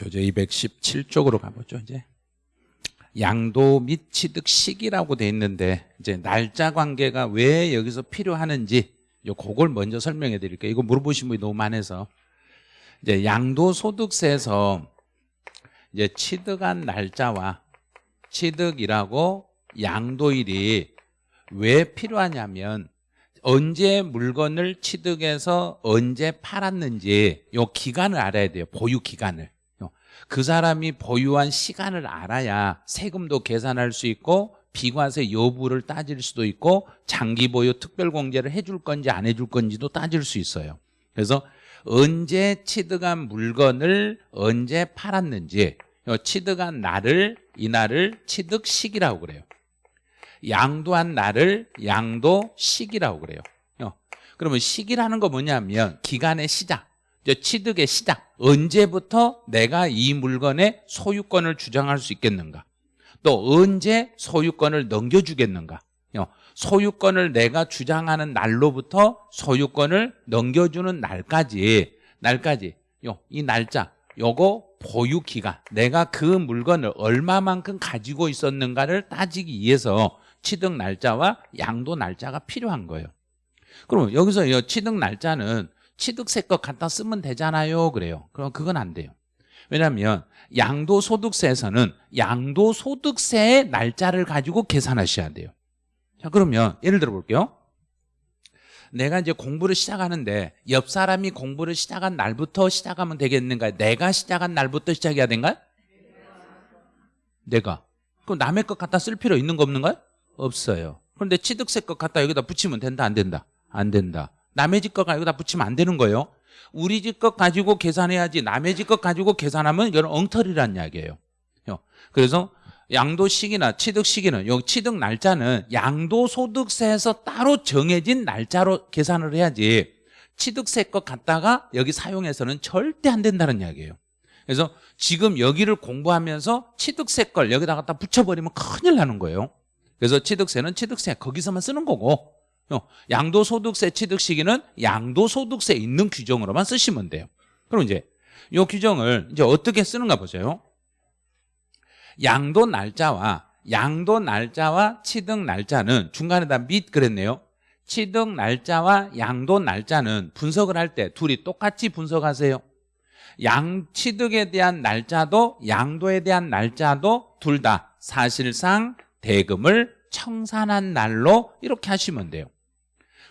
교재 217쪽으로 가보죠. 이제 양도 및 취득 시기라고 돼 있는데 이제 날짜 관계가 왜 여기서 필요하는지 요 그걸 먼저 설명해 드릴게요. 이거 물어보신 분이 너무 많아서. 이제 양도소득세에서 이제 취득한 날짜와 취득이라고 양도일이 왜 필요하냐면 언제 물건을 취득해서 언제 팔았는지 요 기간을 알아야 돼요. 보유 기간을 그 사람이 보유한 시간을 알아야 세금도 계산할 수 있고 비과세 여부를 따질 수도 있고 장기 보유 특별 공제를 해줄 건지 안 해줄 건지도 따질 수 있어요. 그래서 언제 취득한 물건을 언제 팔았는지 취득한 날을 이날을 취득 시기라고 그래요. 양도한 날을 양도 시기라고 그래요. 그러면 시기라는 거 뭐냐면 기간의 시작 취득의 시작. 언제부터 내가 이 물건의 소유권을 주장할 수 있겠는가? 또 언제 소유권을 넘겨주겠는가? 소유권을 내가 주장하는 날로부터 소유권을 넘겨주는 날까지 날까지. 이 날짜 요거 보유 기간 내가 그 물건을 얼마만큼 가지고 있었는가를 따지기 위해서 취득 날짜와 양도 날짜가 필요한 거예요. 그럼 여기서 이 취득 날짜는 취득세 것 갖다 쓰면 되잖아요. 그래요. 그럼 그건 안 돼요. 왜냐하면 양도소득세에서는 양도소득세의 날짜를 가지고 계산하셔야 돼요. 자 그러면 예를 들어 볼게요. 내가 이제 공부를 시작하는데 옆 사람이 공부를 시작한 날부터 시작하면 되겠는가 내가 시작한 날부터 시작해야 된가요? 내가. 그럼 남의 것 갖다 쓸 필요 있는 거 없는가요? 없어요. 그런데 취득세 것 갖다 여기다 붙이면 된다 안 된다? 안 된다 남의 집것 여기다 붙이면 안 되는 거예요. 우리 집 것 가지고 계산해야지 남의 집 것 가지고 계산하면 이건 엉터리란 이야기예요. 그래서 양도 시기나 취득 시기는 요 취득 날짜는 양도 소득세에서 따로 정해진 날짜로 계산을 해야지 취득세 것 갖다가 여기 사용해서는 절대 안 된다는 이야기예요. 그래서 지금 여기를 공부하면서 취득세 걸 여기다 갖다 붙여버리면 큰일 나는 거예요. 그래서 취득세는 취득세 거기서만 쓰는 거고 양도소득세 취득 시기는 양도소득세 있는 규정으로만 쓰시면 돼요. 그럼 이제 이 규정을 이제 어떻게 쓰는가 보세요. 양도 날짜와 양도 날짜와 취득 날짜는 중간에다 및 그랬네요. 취득 날짜와 양도 날짜는 분석을 할 때 둘이 똑같이 분석하세요. 양 취득에 대한 날짜도 양도에 대한 날짜도 둘 다 사실상 대금을 청산한 날로 이렇게 하시면 돼요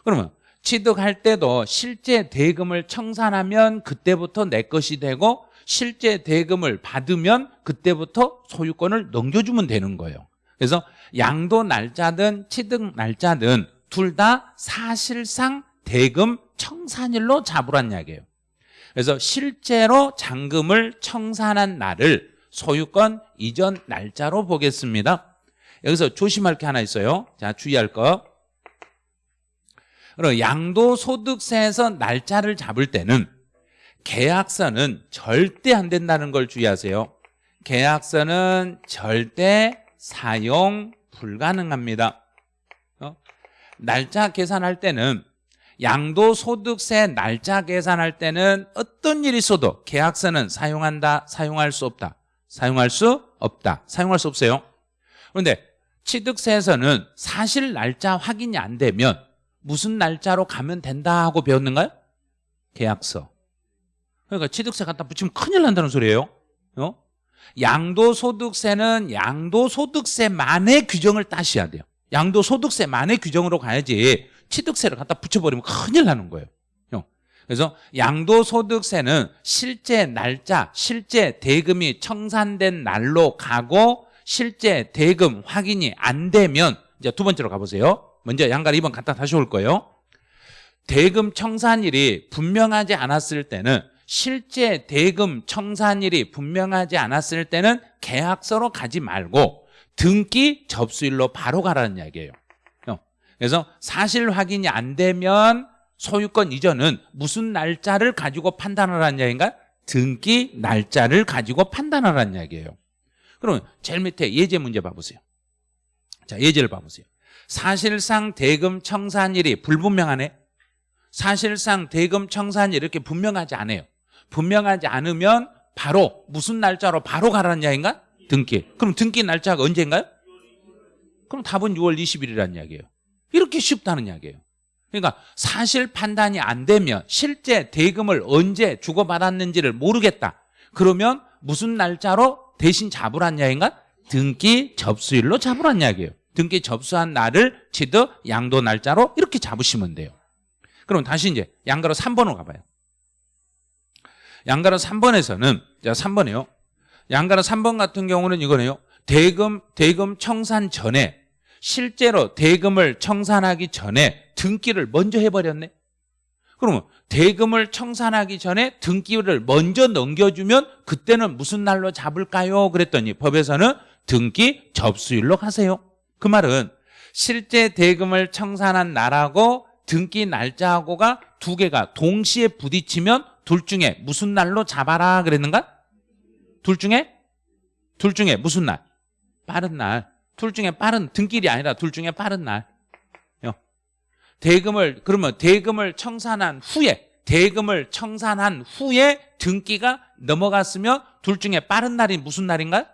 그러면 취득할 때도 실제 대금을 청산하면 그때부터 내 것이 되고 실제 대금을 받으면 그때부터 소유권을 넘겨주면 되는 거예요. 그래서 양도 날짜든 취득 날짜든 둘 다 사실상 대금 청산일로 잡으란 이야기예요. 그래서 실제로 잔금을 청산한 날을 소유권 이전 날짜로 보겠습니다. 여기서 조심할 게 하나 있어요. 자 주의할 거 그럼 양도소득세에서 날짜를 잡을 때는 계약서는 절대 안 된다는 걸 주의하세요. 계약서는 절대 사용 불가능합니다. 어? 날짜 계산할 때는 양도소득세 날짜 계산할 때는 어떤 일이 있어도 계약서는 사용한다 사용할 수 없다 사용할 수 없다 사용할 수 없어요. 그런데 취득세에서는 사실 날짜 확인이 안 되면 무슨 날짜로 가면 된다 하고 배웠는가요? 계약서. 그러니까 취득세 갖다 붙이면 큰일 난다는 소리예요. 어? 양도소득세는 양도소득세만의 규정을 따셔야 돼요. 양도소득세만의 규정으로 가야지 취득세를 갖다 붙여버리면 큰일 나는 거예요. 그래서 양도소득세는 실제 날짜, 실제 대금이 청산된 날로 가고 실제 대금 확인이 안 되면 이제 두 번째로 가보세요 먼저 양가 2번 갖다 다시 올 거예요. 대금 청산일이 분명하지 않았을 때는 실제 대금 청산일이 분명하지 않았을 때는 계약서로 가지 말고 등기 접수일로 바로 가라는 이야기예요. 그래서 사실 확인이 안 되면 소유권 이전은 무슨 날짜를 가지고 판단하라는 이야기인가? 등기 날짜를 가지고 판단하라는 이야기예요. 그러면 제일 밑에 예제 문제 봐보세요. 자 예제를 봐보세요 사실상 대금 청산일이 불분명하네 사실상 대금 청산일 이렇게 분명하지 않아요 분명하지 않으면 바로 무슨 날짜로 바로 가라는 이야기인가? 등기. 그럼 등기 날짜가 언제인가요? 그럼 답은 6월 20일이라는 이야기예요. 이렇게 쉽다는 이야기예요. 그러니까 사실 판단이 안 되면 실제 대금을 언제 주고받았는지를 모르겠다. 그러면 무슨 날짜로 대신 잡으란 이야기인가? 등기 접수일로 잡으란 이야기예요. 등기 접수한 날을 취득 양도 날짜로 이렇게 잡으시면 돼요. 그럼 다시 이제 양가로 3번으로 가봐요. 양가로 3번에서는 자 3번이요. 양가로 3번 같은 경우는 이거네요. 대금 대금 청산 전에 실제로 대금을 청산하기 전에 등기를 먼저 해버렸네. 그러면 대금을 청산하기 전에 등기를 먼저 넘겨주면 그때는 무슨 날로 잡을까요? 그랬더니 법에서는 등기 접수일로 가세요. 그 말은 실제 대금을 청산한 날하고 등기 날짜하고가 두 개가 동시에 부딪히면 둘 중에 무슨 날로 잡아라 그랬는가? 둘 중에? 둘 중에 무슨 날? 빠른 날. 둘 중에 빠른 등길이 아니라 둘 중에 빠른 날. 요. 대금을 그러면 대금을 청산한 후에 대금을 청산한 후에 등기가 넘어갔으면 둘 중에 빠른 날이 무슨 날인가?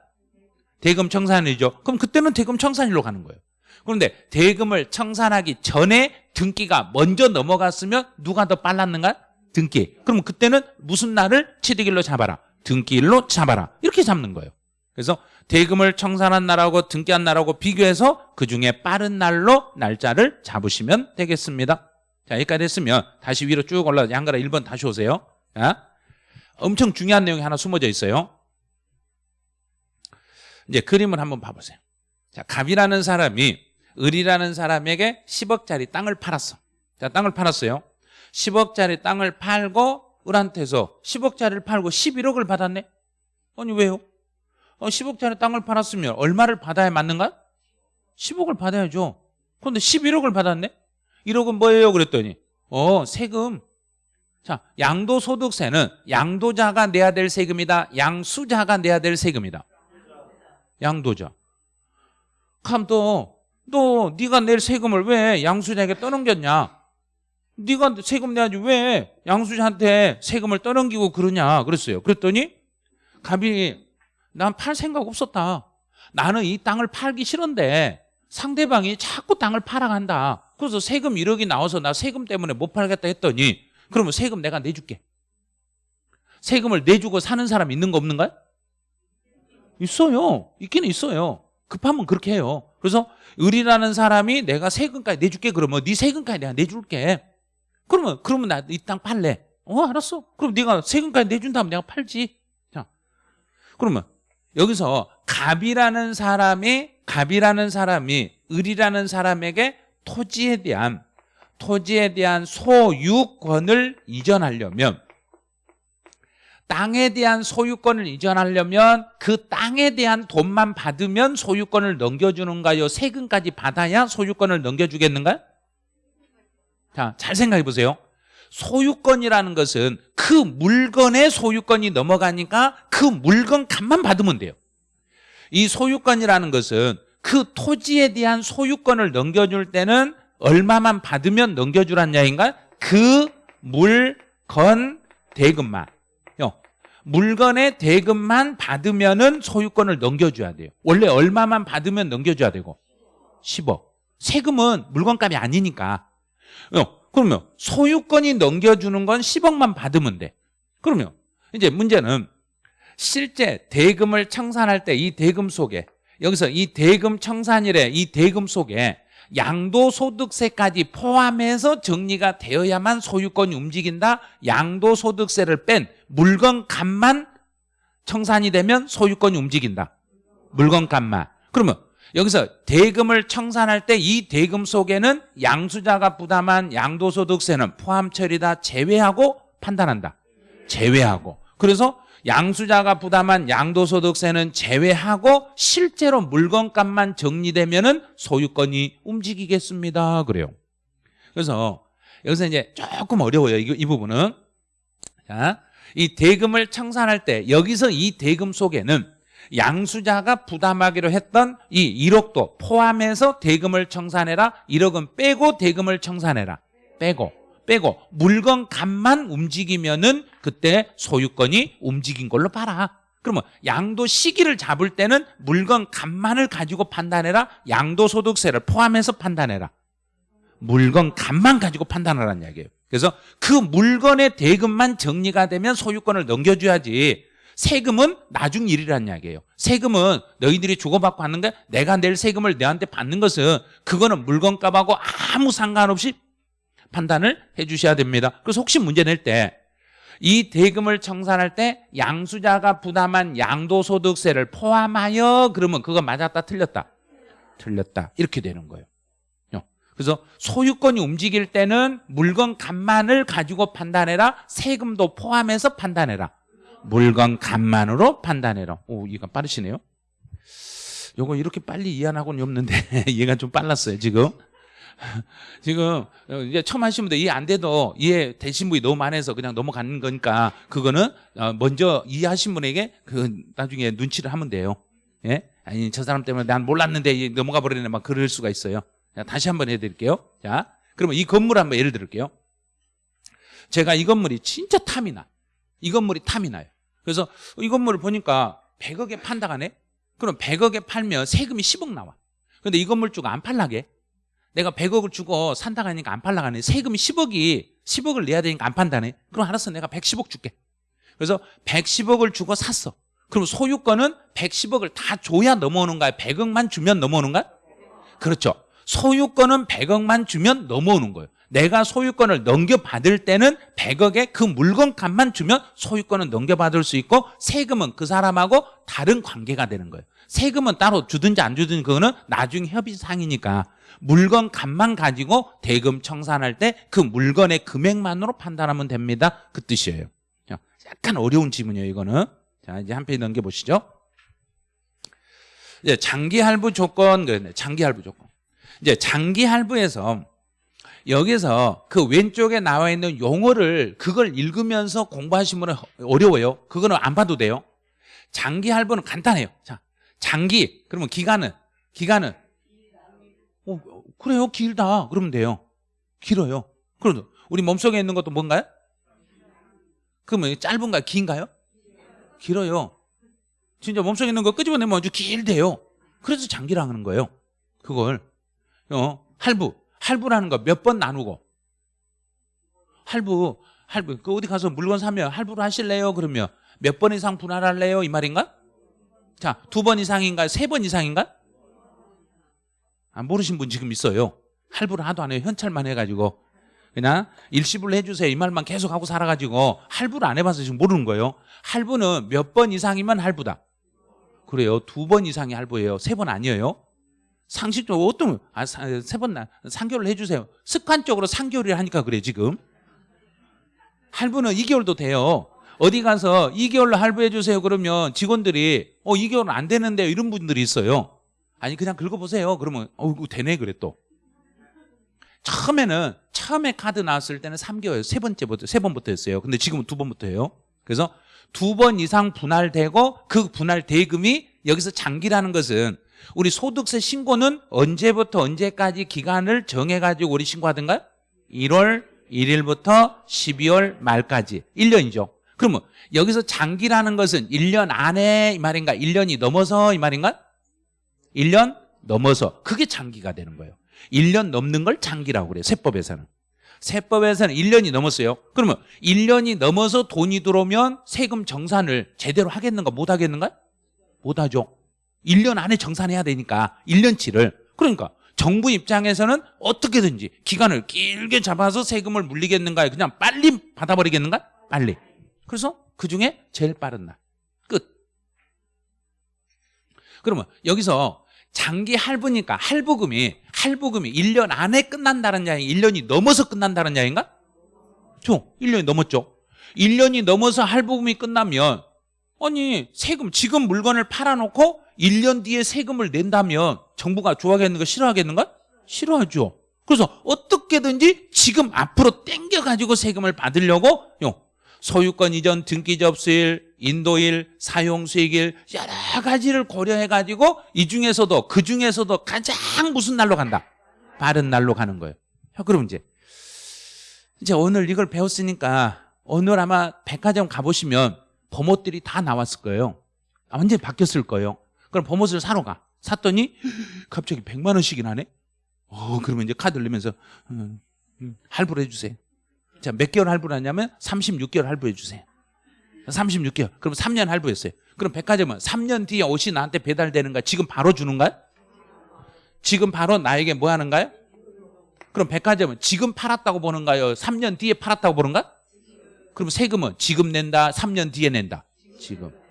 대금 청산일이죠. 그럼 그때는 대금 청산일로 가는 거예요. 그런데 대금을 청산하기 전에 등기가 먼저 넘어갔으면 누가 더 빨랐는가? 등기. 그럼 그때는 무슨 날을 취득일로 잡아라. 등기일로 잡아라. 이렇게 잡는 거예요. 그래서 대금을 청산한 날하고 등기한 날하고 비교해서 그중에 빠른 날로 날짜를 잡으시면 되겠습니다. 자, 여기까지 했으면 다시 위로 쭉 올라가 양가라 1번 다시 오세요. 자, 엄청 중요한 내용이 하나 숨어져 있어요. 이제 그림을 한번 봐보세요. 자, 갑이라는 사람이 을이라는 사람에게 10억짜리 땅을 팔았어. 자, 땅을 팔았어요. 10억짜리 땅을 팔고 을한테서 10억짜리를 팔고 11억을 받았네. 아니 왜요? 어, 10억짜리 땅을 팔았으면 얼마를 받아야 맞는가? 10억을 받아야죠. 그런데 11억을 받았네? 1억은 뭐예요? 그랬더니 어 세금 자 양도소득세는 양도자가 내야 될 세금이다 양수자가 내야 될 세금이다 양도자. 또, 너 네가 낼 세금을 왜 양수자에게 떠넘겼냐? 네가 세금 내야지 왜 양수자한테 세금을 떠넘기고 그러냐? 그랬어요. 그랬더니 갑이 난 팔 생각 없었다. 나는 이 땅을 팔기 싫은데 상대방이 자꾸 땅을 팔아간다. 그래서 세금 1억이 나와서 나 세금 때문에 못 팔겠다 했더니 그러면 세금 내가 내줄게. 세금을 내주고 사는 사람 있는 거 없는가요? 있어요. 있긴 있어요. 급하면 그렇게 해요. 그래서 을이라는 사람이 내가 세금까지 내줄게 그러면 네 세금까지 내가 내줄게. 그러면 그러면 나 이 땅 팔래. 어 알았어. 그럼 네가 세금까지 내준다면 내가 팔지. 자 그러면 여기서 갑이라는 사람이 갑이라는 사람이 을이라는 사람에게 토지에 대한 토지에 대한 소유권을 이전하려면 땅에 대한 소유권을 이전하려면 그 땅에 대한 돈만 받으면 소유권을 넘겨주는가요? 세금까지 받아야 소유권을 넘겨주겠는가요? 자, 잘 생각해 보세요. 소유권이라는 것은 그 물건의 소유권이 넘어가니까 그 물건 값만 받으면 돼요. 이 소유권이라는 것은 그 토지에 대한 소유권을 넘겨줄 때는 얼마만 받으면 넘겨주란 야인가? 그 물건 대금만. 물건의 대금만 받으면은 소유권을 넘겨줘야 돼요. 원래 얼마만 받으면 넘겨줘야 되고 10억. 세금은 물건값이 아니니까. 어, 그러면 소유권이 넘겨주는 건 10억만 받으면 돼. 그러면 이제 문제는 실제 대금을 청산할 때 이 대금 속에 여기서 이 대금 청산일에 이 대금 속에 양도소득세까지 포함해서 정리가 되어야만 소유권이 움직인다. 양도소득세를 뺀 물건값만 청산이 되면 소유권이 움직인다. 물건값만. 그러면 여기서 대금을 청산할 때 이 대금 속에는 양수자가 부담한 양도소득세는 포함 처리다 제외하고 판단한다. 제외하고. 그래서 양수자가 부담한 양도소득세는 제외하고 실제로 물건값만 정리되면 은 소유권이 움직이겠습니다. 그래요. 그래서 여기서 이제 조금 어려워요. 이, 이 부분은. 자, 이 대금을 청산할 때 여기서 이 대금 속에는 양수자가 부담하기로 했던 이 1억도 포함해서 대금을 청산해라. 1억은 빼고 대금을 청산해라. 빼고. 빼고 물건 값만 움직이면은 그때 소유권이 움직인 걸로 봐라. 그러면 양도 시기를 잡을 때는 물건 값만을 가지고 판단해라. 양도소득세를 포함해서 판단해라. 물건 값만 가지고 판단하라는 이야기예요. 그래서 그 물건의 대금만 정리가 되면 소유권을 넘겨줘야지 세금은 나중 일이라는 이야기예요. 세금은 너희들이 주고받고 하는 게 내가 낼 세금을 너한테 받는 것은 그거는 물건값하고 아무 상관없이 판단을 해 주셔야 됩니다. 그래서 혹시 문제 낼 때 이 대금을 청산할 때 양수자가 부담한 양도소득세를 포함하여 그러면 그거 맞았다 틀렸다? 틀렸다. 이렇게 되는 거예요. 그래서 소유권이 움직일 때는 물건 값만을 가지고 판단해라. 세금도 포함해서 판단해라. 물건 값만으로 판단해라. 오 이거 빠르시네요. 요거 이렇게 빨리 이해하고는 없는데 얘가 좀 빨랐어요 지금 지금 이제 처음 하신 분들 이해 안 돼도 이해 되신 분이 너무 많아서 그냥 넘어가는 거니까 그거는 어, 먼저 이해하신 분에게 그 나중에 눈치를 하면 돼요. 예? 아니 저 사람 때문에 난 몰랐는데 넘어가 버리네 막 그럴 수가 있어요. 자, 다시 한번 해드릴게요. 자, 그러면 이 건물 한번 예를 들을게요. 제가 이 건물이 진짜 탐이 나. 이 건물이 탐이 나요. 그래서 이 건물을 보니까 100억에 판다가네. 그럼 100억에 팔면 세금이 10억 나와. 근데 이 건물 주고 안 팔라게. 내가 100억을 주고 산다고 하니까 안 팔라가네. 세금이 10억이 10억을 내야 되니까 안 판다네. 그럼 알았어. 내가 110억 줄게. 그래서 110억을 주고 샀어. 그럼 소유권은 110억을 다 줘야 넘어오는 거야. 100억만 주면 넘어오는 거야? 그렇죠. 소유권은 100억만 주면 넘어오는 거예요. 내가 소유권을 넘겨받을 때는 100억의 그 물건 값만 주면 소유권은 넘겨받을 수 있고 세금은 그 사람하고 다른 관계가 되는 거예요. 세금은 따로 주든지 안 주든지 그거는 나중 협의상이니까 물건 값만 가지고 대금 청산할 때 그 물건의 금액만으로 판단하면 됩니다. 그 뜻이에요. 약간 어려운 지문이에요, 이거는. 자, 이제 한 페이지 넘겨보시죠. 이제 장기 할부 조건, 장기 할부 조건. 이제 장기 할부에서 여기서 그 왼쪽에 나와 있는 용어를 그걸 읽으면서 공부하시면 어려워요. 그거는 안 봐도 돼요. 장기 할부는 간단해요. 자, 장기 그러면 기간은 기간은 어, 그래요 길다 그러면 돼요. 길어요. 그럼 우리 몸속에 있는 것도 뭔가요? 그러면 짧은가요? 긴가요? 길어요. 진짜 몸속에 있는 거 끄집어내면 아주 길대요. 그래서 장기라 하는 거예요. 그걸 어, 할부 할부라는 거 몇 번 나누고 할부 할부 그 어디 가서 물건 사면 할부로 하실래요? 그러면 몇 번 이상 분할할래요? 이 말인가? 자, 두 번 이상인가? 세 번 이상인가? 아, 모르신 분 지금 있어요. 할부를 하도 안 해요. 현찰만 해가지고. 그냥 일시불로 해주세요. 이 말만 계속 하고 살아가지고 할부를 안 해봐서 지금 모르는 거예요. 할부는 몇 번 이상이면 할부다. 그래요. 두 번 이상이 할부예요. 세 번 아니에요. 상식적으로 어떤 아, 세번 3개월 해주세요. 습관적으로 3개월을 하니까 그래 지금. 할부는 2개월도 돼요. 어디 가서 2개월로 할부해 주세요 그러면 직원들이 어 2개월은 안 되는데 이런 분들이 있어요. 아니 그냥 긁어보세요. 그러면 어이구 되네 그래 또. 처음에는 처음에 카드 나왔을 때는 3개월 세 번째부터 세 번부터였어요. 근데 지금은 두 번부터예요. 그래서 두 번 이상 분할되고 그 분할 대금이 여기서 장기라는 것은 우리 소득세 신고는 언제부터 언제까지 기간을 정해가지고 우리 신고하던가요? 1월 1일부터 12월 말까지 1년이죠. 그러면 여기서 장기라는 것은 1년 안에 이 말인가? 1년이 넘어서 이 말인가? 1년 넘어서 그게 장기가 되는 거예요. 1년 넘는 걸 장기라고 그래요. 세법에서는. 세법에서는 1년이 넘었어요. 그러면 1년이 넘어서 돈이 들어오면 세금 정산을 제대로 하겠는가 못 하겠는가? 못 하죠. 1년 안에 정산해야 되니까 1년치를 그러니까 정부 입장에서는 어떻게든지 기간을 길게 잡아서 세금을 물리겠는가 그냥 빨리 받아버리겠는가? 빨리 그래서 그중에 제일 빠른 날 끝. 그러면 여기서 장기 할부니까 할부금이 할부금이 1년 안에 끝난다는 양이 1년이 넘어서 끝난다는 양인가? 죠 1년이 넘었죠 1년이 넘어서 할부금이 끝나면 아니 세금 지금 물건을 팔아놓고 1년 뒤에 세금을 낸다면 정부가 좋아하겠는 거 싫어하겠는가? 싫어하죠. 그래서 어떻게든지 지금 앞으로 땡겨가지고 세금을 받으려고 소유권 이전 등기 접수일, 인도일, 사용 수익일 여러 가지를 고려해가지고 이 중에서도 그 중에서도 가장 무슨 날로 간다? 빠른 날로 가는 거예요. 그럼 이제 이제 오늘 이걸 배웠으니까 오늘 아마 백화점 가보시면 봄옷들이 다 나왔을 거예요. 아, 완전히 바뀌었을 거예요. 그럼 봄옷을 사러 가. 샀더니 갑자기 100만 원씩이 나네. 어, 그러면 이제 카드 를 내면서 음, 음, 할부를 해주세요. 자, 몇 개월 할부를 하냐면 36개월 할부해 주세요. 36개월. 그럼 3년 할부했어요. 그럼 백화점은 3년 뒤에 옷이 나한테 배달되는가? 지금 바로 주는가요? 지금 바로 나에게 뭐 하는가요? 그럼 백화점은 지금 팔았다고 보는가요? 3년 뒤에 팔았다고 보는가? 그럼 세금은 지금 낸다, 3년 뒤에 낸다. 지금.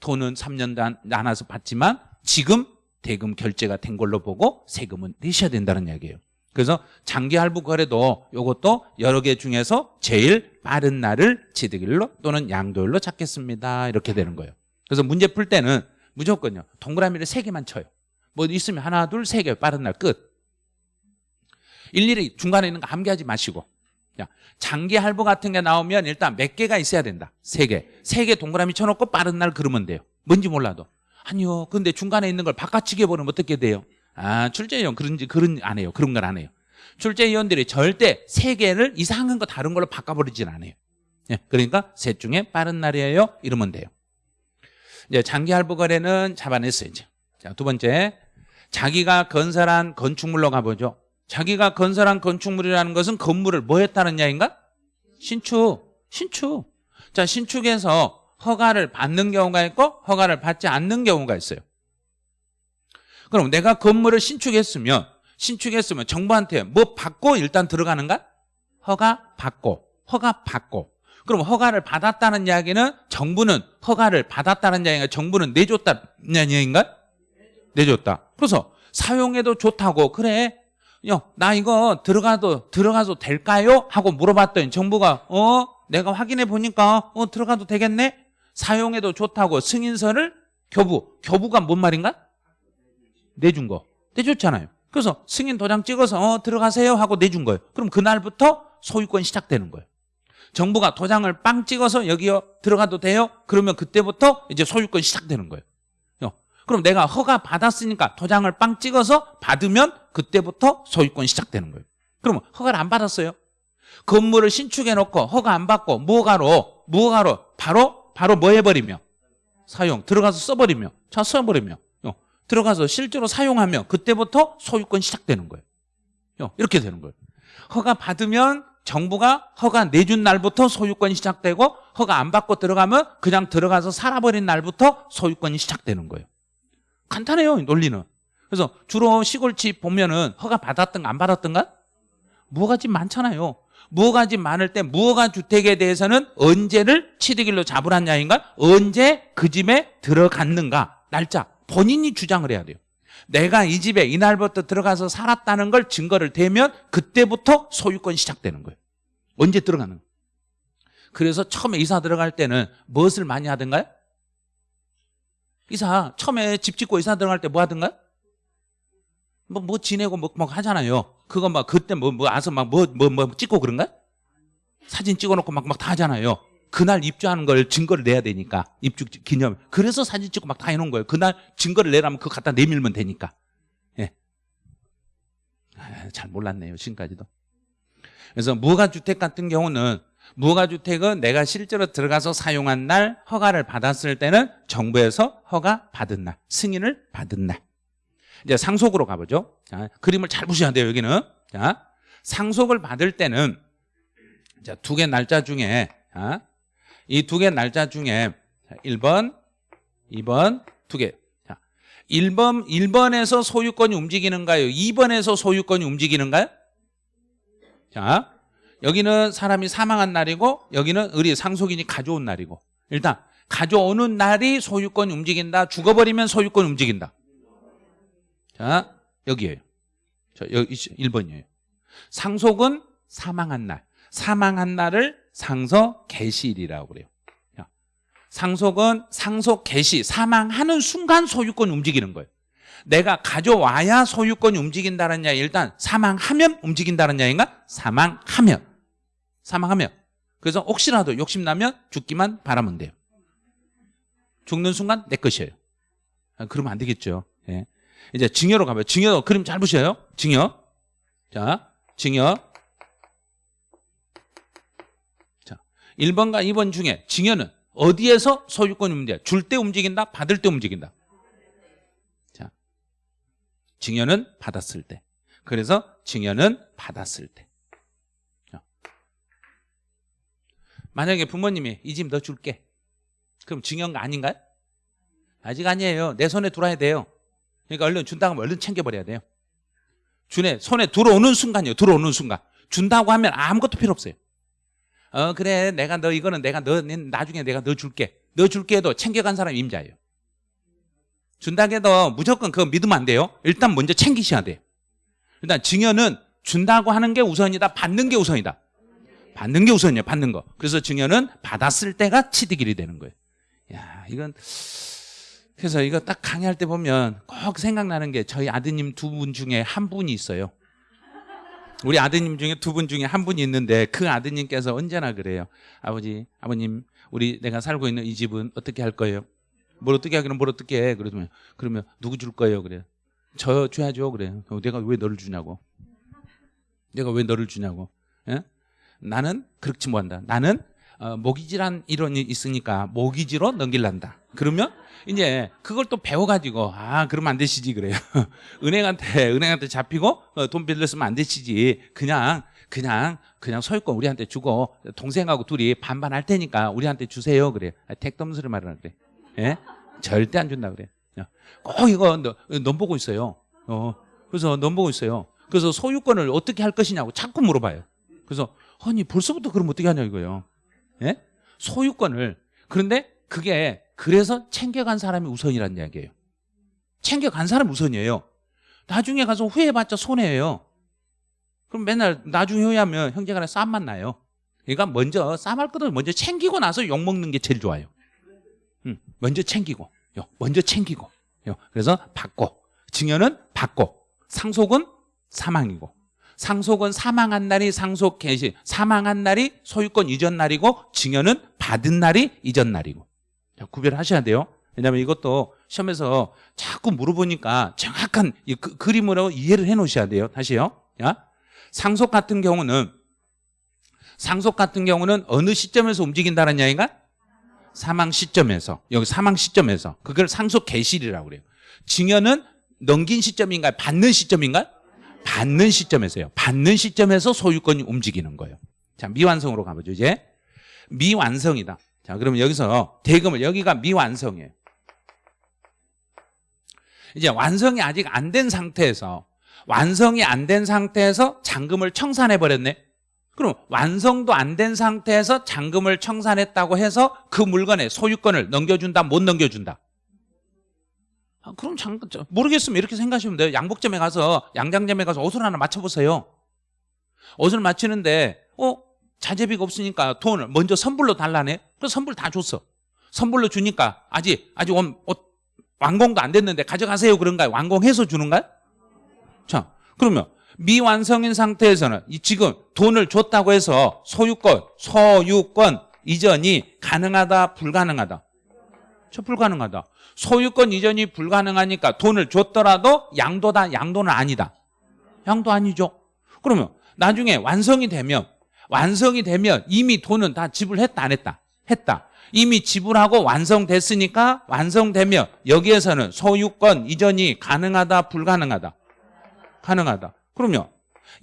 돈은 3년 안- 안아서 받지만 지금 대금 결제가 된 걸로 보고 세금은 내셔야 된다는 이야기예요. 그래서 장기 할부 거래도 이것도 여러 개 중에서 제일 빠른 날을 취득일로 또는 양도일로 찾겠습니다. 이렇게 되는 거예요. 그래서 문제 풀 때는 무조건요. 동그라미를 세 개만 쳐요. 뭐 있으면 하나, 둘, 세 개 빠른 날 끝. 일일이 중간에 있는 거 암기하지 마시고. 자, 장기 할부 같은 게 나오면 일단 몇 개가 있어야 된다. 세 개. 세 개 동그라미 쳐놓고 빠른 날 그러면 돼요. 뭔지 몰라도. 아니요. 근데 중간에 있는 걸 바깥치기 해버리면 어떻게 돼요? 아, 출제위원 그런지, 그런, 안 해요. 그런 걸 안 해요. 출제위원들이 절대 세 개를 이상한 거 다른 걸로 바꿔버리진 않아요. 예, 그러니까 셋 중에 빠른 날이에요. 이러면 돼요. 이제 장기 할부 거래는 잡아냈어요, 이제. 자, 두 번째. 자기가 건설한 건축물로 가보죠. 자기가 건설한 건축물이라는 것은 건물을 뭐 했다는 이야기인가? 신축. 신축. 자, 신축에서 허가를 받는 경우가 있고 허가를 받지 않는 경우가 있어요. 그럼 내가 건물을 신축했으면 신축했으면 정부한테 뭐 받고 일단 들어가는가? 허가 받고 허가 받고 그럼 허가를 받았다는 이야기는 정부는 허가를 받았다는 이야기가 정부는 내줬다는 이야기인가? 내줬다. 그래서 사용해도 좋다고 그래. 야, 나 이거 들어가도 들어가도 될까요? 하고 물어봤더니 정부가 어 내가 확인해 보니까 어 들어가도 되겠네. 사용해도 좋다고 승인서를 교부 교부가 뭔 말인가? 내준 거 내줬잖아요. 그래서 승인 도장 찍어서 어 들어가세요 하고 내준 거예요. 그럼 그날부터 소유권 시작되는 거예요. 정부가 도장을 빵 찍어서 여기요 들어가도 돼요? 그러면 그때부터 이제 소유권 시작되는 거예요. 어, 그럼 내가 허가 받았으니까 도장을 빵 찍어서 받으면 그때부터 소유권 시작되는 거예요. 그러면 허가를 안 받았어요. 건물을 신축해 놓고 허가 안 받고 무허가로 무허가로 바로 바로 뭐 해버리며 사용 들어가서 써버리며 자 써버리며 어, 들어가서 실제로 사용하면 그때부터 소유권 시작되는 거예요. 어, 이렇게 되는 거예요. 허가 받으면 정부가 허가 내준 날부터 소유권이 시작되고 허가 안 받고 들어가면 그냥 들어가서 살아버린 날부터 소유권이 시작되는 거예요. 간단해요 논리는. 그래서 주로 시골집 보면은 허가 받았던가 안 받았던가 무허가 집 많잖아요. 무허가 집 많을 때 무허가 주택에 대해서는 언제를 취득일로 잡으란 야인가 언제 그 집에 들어갔는가 날짜 본인이 주장을 해야 돼요. 내가 이 집에 이날부터 들어가서 살았다는 걸 증거를 대면 그때부터 소유권이 시작되는 거예요. 언제 들어가는 거예요. 그래서 처음에 이사 들어갈 때는 무엇을 많이 하던가요? 이사 처음에 집 짓고 이사 들어갈 때 뭐 하던가요? 뭐, 뭐 지내고 뭐, 뭐 하잖아요. 그거 막 그때 뭐, 뭐 와서 막 뭐, 뭐, 뭐 찍고 그런가? 사진 찍어놓고 막, 막 다 하잖아요. 그날 입주하는 걸 증거를 내야 되니까. 입주 기념. 그래서 사진 찍고 막 다 해놓은 거예요. 그날 증거를 내라면 그거 갖다 내밀면 되니까. 예. 아, 잘 몰랐네요. 지금까지도. 그래서 무허가주택 같은 경우는 무허가주택은 내가 실제로 들어가서 사용한 날 허가를 받았을 때는 정부에서 허가 받은 날, 승인을 받은 날. 이제 상속으로 가보죠. 자, 그림을 잘 보셔야 돼요, 여기는. 자, 상속을 받을 때는 자, 두개 날짜 중에 자, 이두 개 날짜 중에 자, 1번, 2번 두 개. 자, 1번 1번에서 소유권이 움직이는가요? 2번에서 소유권이 움직이는가요? 자, 여기는 사람이 사망한 날이고 여기는 의리 상속인이 가져온 날이고 일단 가져오는 날이 소유권이 움직인다. 죽어버리면 소유권이 움직인다. 자, 여기에요. 저 여기 1번이에요. 상속은 사망한 날. 사망한 날을 상속 개시일이라고 그래요. 자, 상속은 상속 개시, 사망하는 순간 소유권이 움직이는 거예요. 내가 가져와야 소유권이 움직인다는 야 일단 사망하면 움직인다는 야인가? 사망하면. 사망하면. 그래서 혹시라도 욕심나면 죽기만 바라면 돼요. 죽는 순간 내 것이에요. 아, 그러면 안 되겠죠. 예. 이제 증여로 가봐요. 증여 그림 잘 보셔요. 증여. 자, 증여. 1번과 2번 중에 증여는 어디에서 소유권이 움직여? 줄 때 움직인다? 받을 때 움직인다? 자, 증여는 받았을 때. 그래서 증여는 받았을 때. 자. 만약에 부모님이 이 집 너 줄게. 그럼 증여가 아닌가요? 아직 아니에요. 내 손에 들어야 돼요. 그러니까 얼른 준다고 하면 얼른 챙겨버려야 돼요. 준에 손에 들어오는 순간이요. 들어오는 순간. 준다고 하면 아무것도 필요 없어요. 어 그래 내가 너 이거는 내가 너 나중에 내가 너 줄게. 너 줄게 해도 챙겨간 사람이 임자예요. 준다고 해도 무조건 그거 믿으면 안 돼요. 일단 먼저 챙기셔야 돼요. 일단 증여는 준다고 하는 게 우선이다. 받는 게 우선이다. 받는 게 우선이에요. 받는 거. 그래서 증여는 받았을 때가 취득일이 되는 거예요. 야 이건 그래서 이거 딱 강의할 때 보면 꼭 생각나는 게 저희 아드님 두 분 중에 한 분이 있어요. 우리 아드님 중에 두 분 중에 한 분이 있는데 그 아드님께서 언제나 그래요. 아버지, 아버님, 우리 내가 살고 있는 이 집은 어떻게 할 거예요? 뭘 어떻게 하기는 뭘 어떻게 해? 그러면 그러면 누구 줄 거예요? 그래요. 저 줘야죠. 그래요. 내가 왜 너를 주냐고. 내가 왜 너를 주냐고. 예? 나는 그렇지 못한다. 나는 어, 모기지란 이론이 있으니까 모기지로 넘길란다. 그러면 이제 그걸 또 배워가지고 아 그러면 안 되시지 그래요. 은행한테 은행한테 잡히고 어, 돈 빌렸으면 안 되시지. 그냥 그냥 그냥 소유권 우리한테 주고 동생하고 둘이 반반 할 테니까 우리한테 주세요 그래. 아, 택덤스를 말하는 그래. 예? 절대 안 준다 그래. 꼭 이거 넘 보고 있어요. 어 그래서 넘 보고 있어요. 그래서 소유권을 어떻게 할 것이냐고 자꾸 물어봐요. 그래서 아니 벌써부터 그럼 어떻게 하냐 이거예요. 예? 소유권을 그런데 그게 그래서 챙겨간 사람이 우선이라는 이야기예요. 챙겨간 사람이 우선이에요. 나중에 가서 후회해봤자 손해예요. 그럼 맨날 나중에 후회하면 형제간에 싸움만 나요. 그러니까 먼저 싸움할 거든 먼저 챙기고 나서 욕먹는 게 제일 좋아요. 응, 먼저 챙기고 먼저 챙기고 그래서 받고 증여는 받고 상속은 사망이고 상속은 사망한 날이 상속 개시, 사망한 날이 소유권 이전 날이고 증여는 받은 날이 이전 날이고. 구별하셔야 돼요. 왜냐하면 이것도 시험에서 자꾸 물어보니까 정확한 그, 그림으로 이해를 해 놓으셔야 돼요. 다시요. 야? 상속 같은 경우는 상속 같은 경우는 어느 시점에서 움직인다는 이야기가 사망 시점에서 여기 사망 시점에서 그걸 상속 개실이라고 그래요. 증여는 넘긴 시점인가요? 받는 시점인가요? 받는 시점에서요. 받는 시점에서 소유권이 움직이는 거예요. 자, 미완성으로 가보죠, 이제. 미완성이다. 자, 그러면 여기서 대금을, 여기가 미완성이에요. 이제 완성이 아직 안 된 상태에서, 완성이 안 된 상태에서 잔금을 청산해 버렸네. 그럼 완성도 안 된 상태에서 잔금을 청산했다고 해서 그 물건의 소유권을 넘겨준다, 못 넘겨준다? 아, 그럼 장, 모르겠으면 이렇게 생각하시면 돼요. 양복점에 가서, 양장점에 가서 옷을 하나 맞춰보세요. 옷을 맞추는데, 어? 자재비가 없으니까 돈을 먼저 선불로 달라네? 그래서 선불 다 줬어. 선불로 주니까 아직, 아직 옷, 옷 완공도 안 됐는데 가져가세요 그런가요? 완공해서 주는가요? 자, 그러면 미완성인 상태에서는 지금 돈을 줬다고 해서 소유권, 소유권 이전이 가능하다, 불가능하다? 저 불가능하다. 소유권 이전이 불가능하니까 돈을 줬더라도 양도다 양도는 아니다. 양도 아니죠. 그러면 나중에 완성이 되면 완성이 되면 이미 돈은 다 지불했다 안 했다? 했다. 이미 지불하고 완성됐으니까 완성되면 여기에서는 소유권 이전이 가능하다 불가능하다? 가능하다 그러면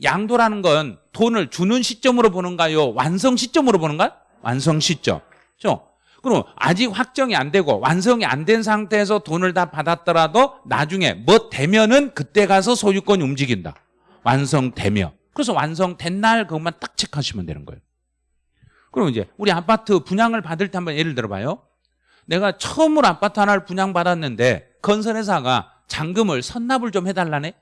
양도라는 건 돈을 주는 시점으로 보는가요 완성 시점으로 보는가요 완성 시점 그렇죠? 그럼 아직 확정이 안 되고 완성이 안 된 상태에서 돈을 다 받았더라도 나중에 뭐 되면은 그때 가서 소유권이 움직인다. 완성되며. 그래서 완성된 날 그것만 딱 체크하시면 되는 거예요. 그럼 이제 우리 아파트 분양을 받을 때 한번 예를 들어봐요. 내가 처음으로 아파트 하나를 분양받았는데 건설회사가 잔금을 선납을 좀 해달라네.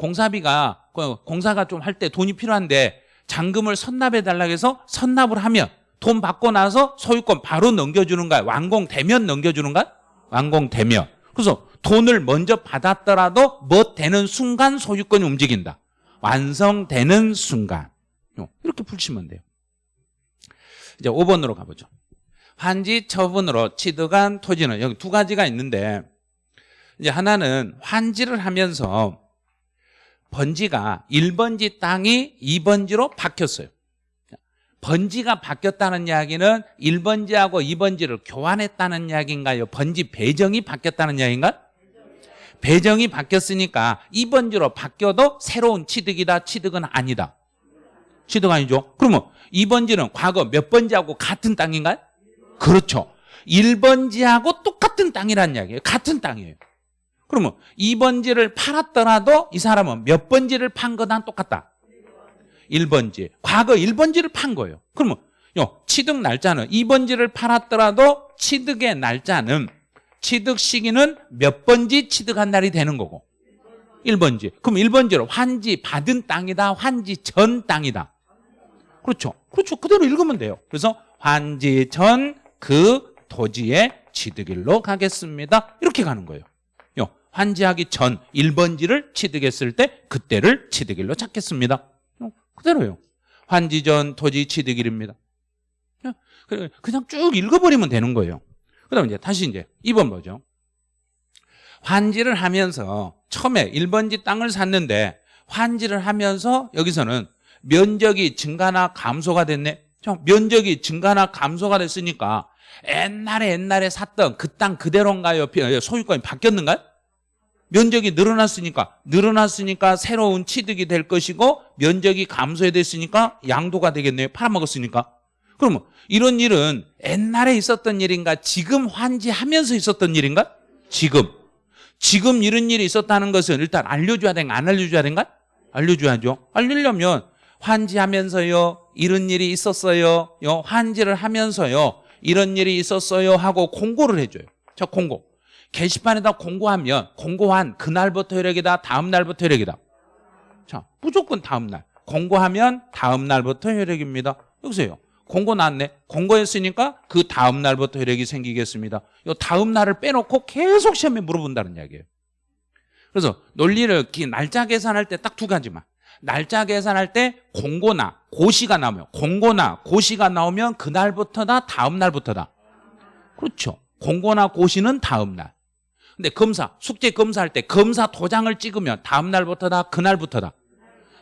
공사비가 그 공사가 좀 할 때 돈이 필요한데 잔금을 선납해 달라고 해서 선납을 하면 돈 받고 나서 소유권 바로 넘겨주는가 완공되면 넘겨주는가 완공되면. 그래서 돈을 먼저 받았더라도 뭐 되는 순간 소유권이 움직인다. 완성되는 순간. 이렇게 풀시면 돼요. 이제 5번으로 가보죠. 환지 처분으로 취득한 토지는 여기 두 가지가 있는데 이제 하나는 환지를 하면서 번지가 1번지 땅이 2번지로 바뀌었어요 번지가 바뀌었다는 이야기는 1번지하고 2번지를 교환했다는 이야기인가요? 번지 배정이 바뀌었다는 이야기인가? 배정이 바뀌었으니까 2번지로 바뀌어도 새로운 취득이다, 취득은 아니다. 취득 아니죠? 그러면 2번지는 과거 몇 번지하고 같은 땅인가요? 그렇죠. 1번지하고 똑같은 땅이라는 이야기예요. 같은 땅이에요. 그러면 2번지를 팔았더라도 이 사람은 몇 번지를 판 거랑 똑같다. 1번지. 과거 1번지를 판 거예요. 그러면 요 취득 날짜는 2번지를 팔았더라도 취득의 날짜는 취득 시기는 몇 번지 취득한 날이 되는 거고 1번지. 그럼 1번지로 환지 받은 땅이다. 환지 전 땅이다. 그렇죠. 그렇죠. 그대로 읽으면 돼요. 그래서 환지 전 그 토지의 취득일로 가겠습니다. 이렇게 가는 거예요. 요 환지하기 전 1번지를 취득했을 때 그때를 취득일로 찾겠습니다. 요, 그대로요. 환지 전 토지 취득일입니다. 요, 그래, 그냥 쭉 읽어버리면 되는 거예요. 그 다음에 이제 다시 이제 2번 보죠. 환지를 하면서 처음에 1번지 땅을 샀는데 환지를 하면서 여기서는 면적이 증가나 감소가 됐네. 자, 면적이 증가나 감소가 됐으니까 옛날에 옛날에 샀던 그 땅 그대로인가요? 소유권이 바뀌었는가요? 면적이 늘어났으니까 늘어났으니까 새로운 취득이 될 것이고 면적이 감소됐으니까 양도가 되겠네요. 팔아먹었으니까. 그러면 이런 일은 옛날에 있었던 일인가 지금 환지하면서 있었던 일인가? 지금. 지금 이런 일이 있었다는 것은 일단 알려줘야 되는가 안 알려줘야 되는가? 알려줘야죠. 알리려면 환지하면서요 이런 일이 있었어요. 요 환지를 하면서요 이런 일이 있었어요 하고 공고를 해줘요. 저 공고. 게시판에다 공고하면 공고한 그날부터 효력이다 다음 날부터 효력이다. 자 무조건 다음 날. 공고하면 다음 날부터 효력입니다. 여기서요. 공고 났네. 공고했으니까 그 다음 날부터 효력이 생기겠습니다. 요 다음 날을 빼놓고 계속 시험에 물어본다는 이야기예요. 그래서 논리를 날짜 계산할 때 딱 두 가지만. 날짜 계산할 때 공고나 고시가 나오면 공고나 고시가 나오면 그날부터다 다음 날부터다. 그렇죠. 공고나 고시는 다음 날. 근데 검사, 숙제 검사할 때 검사 도장을 찍으면 다음 날부터다 그날부터다.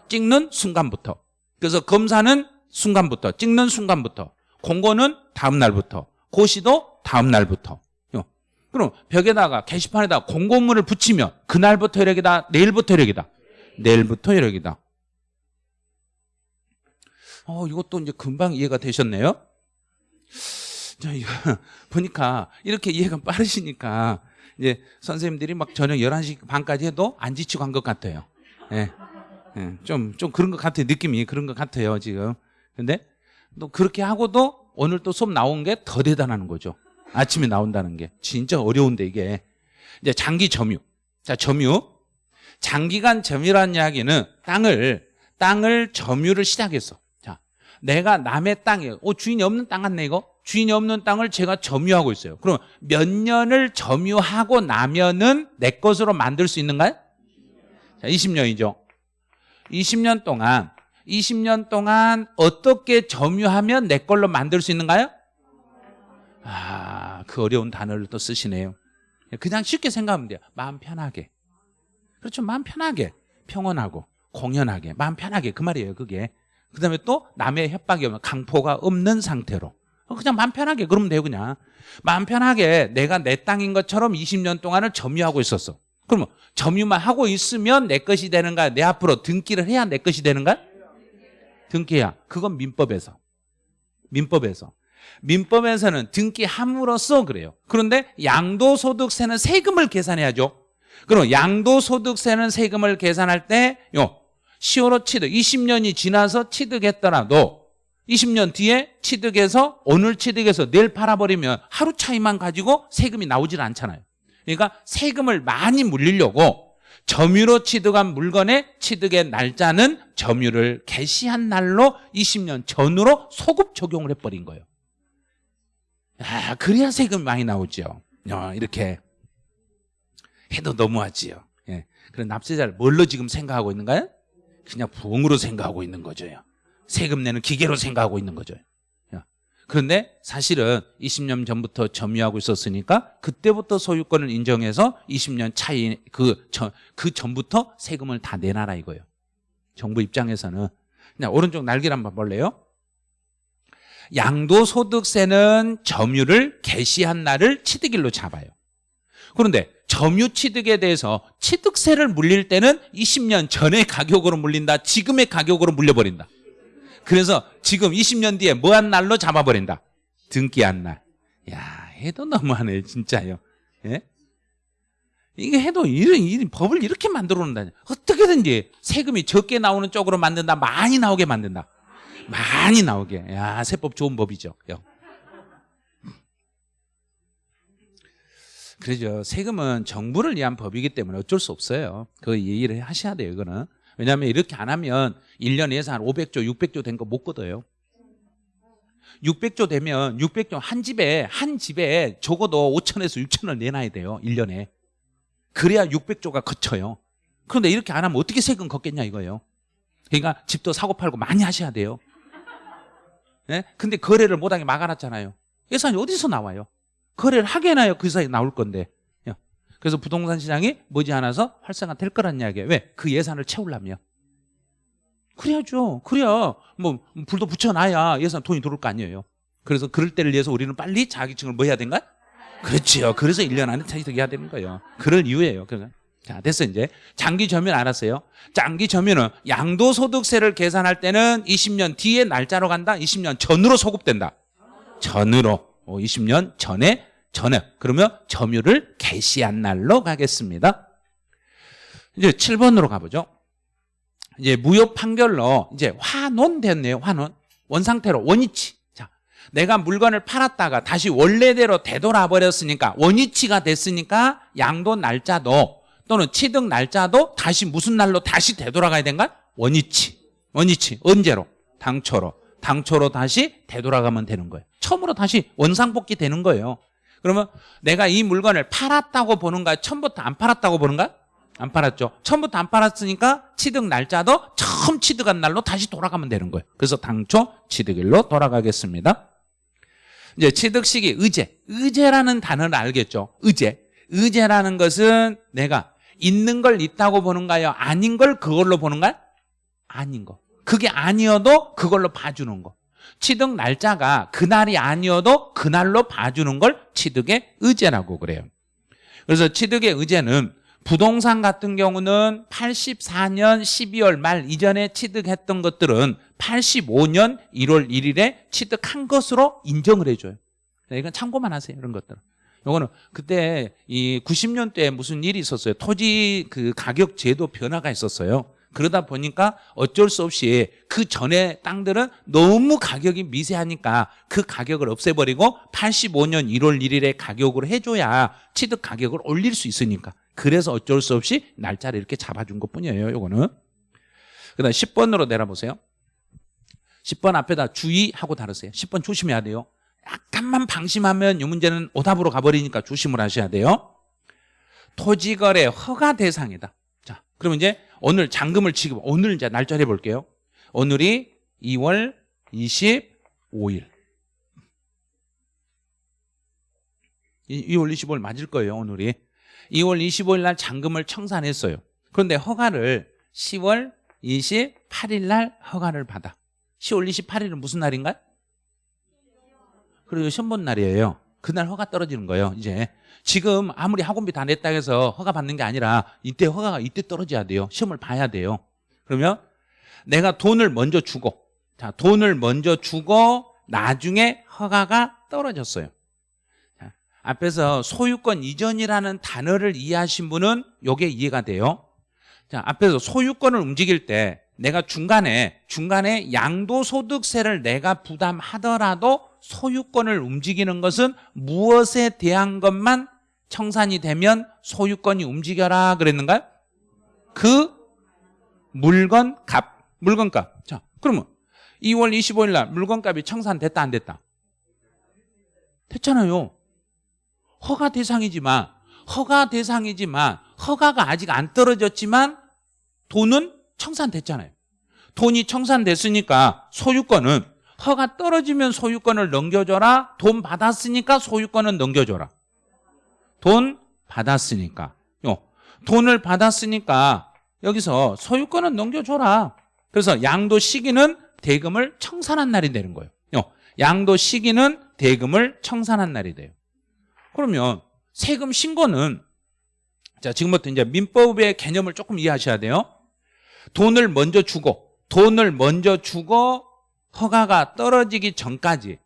찍는 순간부터. 그래서 검사는 순간부터 찍는 순간부터. 공고는 다음 날부터. 고시도 다음 날부터. 그럼 벽에다가 게시판에다 공고문을 붙이면 그날부터 혈액이다 내일부터 혈액이다. 내일부터 혈액이다. 어 이것도 이제 금방 이해가 되셨네요? 자 이거 보니까 이렇게 이해가 빠르시니까 이제 선생님들이 막 저녁 11시 반까지 해도 안 지치고 한 것 같아요 예. 예, 좀, 좀 그런 것 같아요. 느낌이 그런 것 같아요, 지금. 근데 또 그렇게 하고도 오늘 또 수업 나온 게 더 대단한 거죠. 아침에 나온다는 게. 진짜 어려운데 이게. 이제 장기 점유. 자, 점유. 장기간 점유라는 이야기는 땅을, 땅을 점유를 시작했어. 자, 내가 남의 땅에, 어, 주인이 없는 땅 같네, 이거? 주인이 없는 땅을 제가 점유하고 있어요. 그럼 몇 년을 점유하고 나면은 내 것으로 만들 수 있는가요? 자, 20년이죠. 20년 동안 20년 동안 어떻게 점유하면 내 걸로 만들 수 있는가요? 아, 그 어려운 단어를 또 쓰시네요. 그냥 쉽게 생각하면 돼요. 마음 편하게. 그렇죠. 마음 편하게. 평온하고, 공연하게. 마음 편하게. 그 말이에요. 그게. 그 다음에 또 남의 협박이 오면 강포가 없는 상태로. 그냥 마음 편하게. 그러면 돼요. 그냥. 마음 편하게 내가 내 땅인 것처럼 20년 동안을 점유하고 있었어. 그러면 점유만 하고 있으면 내 것이 되는가? 내 앞으로 등기를 해야 내 것이 되는가? 등기해야. 그건 민법에서. 민법에서. 민법에서는 등기함으로써 그래요. 그런데 양도소득세는 세금을 계산해야죠. 그럼 양도소득세는 세금을 계산할 때, 요, 10월호 취득, 20년이 지나서 취득했더라도 20년 뒤에 취득해서 오늘 취득해서 내일 팔아버리면 하루 차이만 가지고 세금이 나오질 않잖아요. 그러니까 세금을 많이 물리려고 점유로 취득한 물건의 취득의 날짜는 점유를 개시한 날로 20년 전으로 소급 적용을 해버린 거예요. 아, 그래야 세금이 많이 나오죠. 어, 이렇게 해도 너무하지요. 예. 그런 납세자를 뭘로 지금 생각하고 있는가요? 그냥 부엉으로 생각하고 있는 거죠. 세금 내는 기계로 생각하고 있는 거죠. 그런데 사실은 20년 전부터 점유하고 있었으니까 그때부터 소유권을 인정해서 20년 차이 그, 저, 그 전부터 세금을 다 내놔라 이거예요. 정부 입장에서는 그냥 오른쪽 날개를 한번 볼래요? 양도소득세는 점유를 개시한 날을 취득일로 잡아요. 그런데 점유 취득에 대해서 취득세를 물릴 때는 20년 전의 가격으로 물린다. 지금의 가격으로 물려버린다. 그래서 지금 20년 뒤에 뭐한 날로 잡아버린다. 등기한 날. 야, 해도 너무하네, 진짜요. 예? 이게 해도 이런, 이런 법을 이렇게 만들어 놓는다. 어떻게든지 세금이 적게 나오는 쪽으로 만든다. 많이 나오게 만든다. 많이 나오게. 야, 세법 좋은 법이죠. 요. 그러죠. 세금은 정부를 위한 법이기 때문에 어쩔 수 없어요. 그 이해를 하셔야 돼요, 이거는. 왜냐하면 이렇게 안 하면 1년 예산 500조, 600조 된 거 못 걷어요. 600조 되면 600조 한 집에, 한 집에 적어도 5천에서 6천을 내놔야 돼요, 1년에. 그래야 600조가 거쳐요. 그런데 이렇게 안 하면 어떻게 세금 걷겠냐 이거예요. 그러니까 집도 사고 팔고 많이 하셔야 돼요. 예? 근데 거래를 못하게 막아놨잖아요. 예산이 어디서 나와요? 거래를 하게 해놔야 그 사이에 나올 건데. 예. 그래서 부동산 시장이 머지않아서 활성화 될 거란 이야기예요. 왜? 그 예산을 채우려면. 그래야죠. 그래야 뭐 불도 붙여놔야 예산 돈이 들어올 거 아니에요. 그래서 그럴 때를 위해서 우리는 빨리 자기층을 뭐 해야 된가? 그렇지요. 그래서 1년 안에 차이득 해야 되는 거예요. 그럴 이유예요. 그러니까. 자, 됐어, 이제. 장기 점유는 알았어요. 장기 점유는 양도소득세를 계산할 때는 20년 뒤에 날짜로 간다? 20년 전으로 소급된다. 전으로. 20년 전에, 전에. 그러면 점유를 개시한 날로 가겠습니다. 이제 7번으로 가보죠. 이제 무효 판결로 이제 환원 됐네요. 환원. 원상태로 원위치. 자, 내가 물건을 팔았다가 다시 원래대로 되돌아 버렸으니까 원위치가 됐으니까 양도 날짜도 또는 취득 날짜도 다시 무슨 날로 다시 되돌아가야 된가? 원위치. 원위치. 언제로? 당초로. 당초로 다시 되돌아가면 되는 거예요. 처음으로 다시 원상복귀 되는 거예요. 그러면 내가 이 물건을 팔았다고 보는가? 처음부터 안 팔았다고 보는가? 안 팔았죠. 처음부터 안 팔았으니까 취득 날짜도 처음 취득한 날로 다시 돌아가면 되는 거예요. 그래서 당초 취득일로 돌아가겠습니다. 이제 취득 시기 의제. 의제라는 단어를 알겠죠. 의제. 의제라는 것은 내가 있는 걸 있다고 보는가요? 아닌 걸 그걸로 보는가요? 아닌 거. 그게 아니어도 그걸로 봐주는 거. 취득 날짜가 그날이 아니어도 그날로 봐주는 걸 취득의 의제라고 그래요. 그래서 취득의 의제는 부동산 같은 경우는 84년 12월 말 이전에 취득했던 것들은 85년 1월 1일에 취득한 것으로 인정을 해줘요. 이건 참고만 하세요. 이런 것들은. 요거는 그때 이 90년대에 무슨 일이 있었어요. 토지 그 가격 제도 변화가 있었어요. 그러다 보니까 어쩔 수 없이 그 전에 땅들은 너무 가격이 미세하니까 그 가격을 없애버리고 85년 1월 1일에 가격으로 해줘야 취득 가격을 올릴 수 있으니까. 그래서 어쩔 수 없이 날짜를 이렇게 잡아준 것 뿐이에요 요거는. 그 다음 10번으로 내려보세요. 10번 앞에다 주의하고 다르세요. 10번 조심해야 돼요. 약간만 방심하면 이 문제는 오답으로 가버리니까 조심을 하셔야 돼요. 토지거래 허가 대상이다. 자 그러면 이제 오늘 잔금을 지급 오늘 이제 날짜를 해볼게요. 오늘이 2월 25일. 2월 25일 맞을 거예요 오늘이. 2월 25일 날 잔금을 청산했어요. 그런데 허가를 10월 28일 날 허가를 받아. 10월 28일은 무슨 날인가요? 그리고 시험 본 날이에요 그날 허가 떨어지는 거예요 이제. 지금 아무리 학원비 다 냈다 해서 허가 받는 게 아니라 이때 허가가 이때 떨어져야 돼요. 시험을 봐야 돼요. 그러면 내가 돈을 먼저 주고 자 돈을 먼저 주고 나중에 허가가 떨어졌어요. 자, 앞에서 소유권 이전이라는 단어를 이해하신 분은 이게 이해가 돼요. 자 앞에서 소유권을 움직일 때 내가 중간에 중간에 양도소득세를 내가 부담하더라도 소유권을 움직이는 것은 무엇에 대한 것만 청산이 되면 소유권이 움직여라 그랬는가요? 그 물건 값, 물건 값. 자, 그러면 2월 25일 날 물건 값이 청산됐다 안 됐다? 됐잖아요. 허가 대상이지만 허가 대상이지만 허가가 아직 안 떨어졌지만 돈은 청산됐잖아요. 돈이 청산됐으니까 소유권은 허가 떨어지면 소유권을 넘겨줘라. 돈 받았으니까 소유권은 넘겨줘라. 돈 받았으니까. 요. 돈을 받았으니까 여기서 소유권은 넘겨줘라. 그래서 양도 시기는 대금을 청산한 날이 되는 거예요. 요. 양도 시기는 대금을 청산한 날이 돼요. 그러면 세금 신고는 자 지금부터 이제 민법의 개념을 조금 이해하셔야 돼요. 돈을 먼저 주고 돈을 먼저 주고 허가가 떨어지기 전까지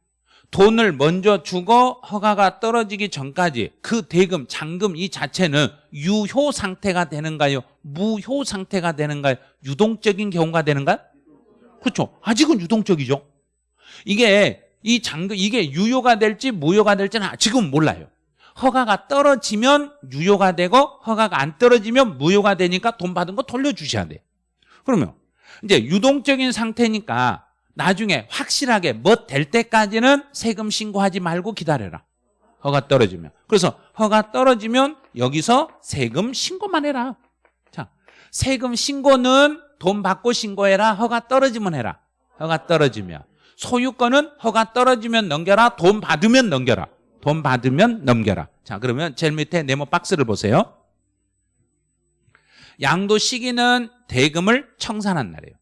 돈을 먼저 주고 허가가 떨어지기 전까지 그 대금, 잔금 이 자체는 유효 상태가 되는가요? 무효 상태가 되는가요? 유동적인 경우가 되는가요? 그렇죠. 아직은 유동적이죠. 이게 이 잔금 이게 유효가 될지 무효가 될지는 지금 몰라요. 허가가 떨어지면 유효가 되고 허가가 안 떨어지면 무효가 되니까 돈 받은 거 돌려주셔야 돼요. 그러면 이제 유동적인 상태니까 나중에 확실하게 뭐 될 때까지는 세금 신고하지 말고 기다려라. 허가 떨어지면. 그래서 허가 떨어지면 여기서 세금 신고만 해라. 자, 세금 신고는 돈 받고 신고해라. 허가 떨어지면 해라. 허가 떨어지면. 소유권은 허가 떨어지면 넘겨라. 돈 받으면 넘겨라. 돈 받으면 넘겨라. 자, 그러면 제일 밑에 네모 박스를 보세요. 양도 시기는 대금을 청산한 날이에요.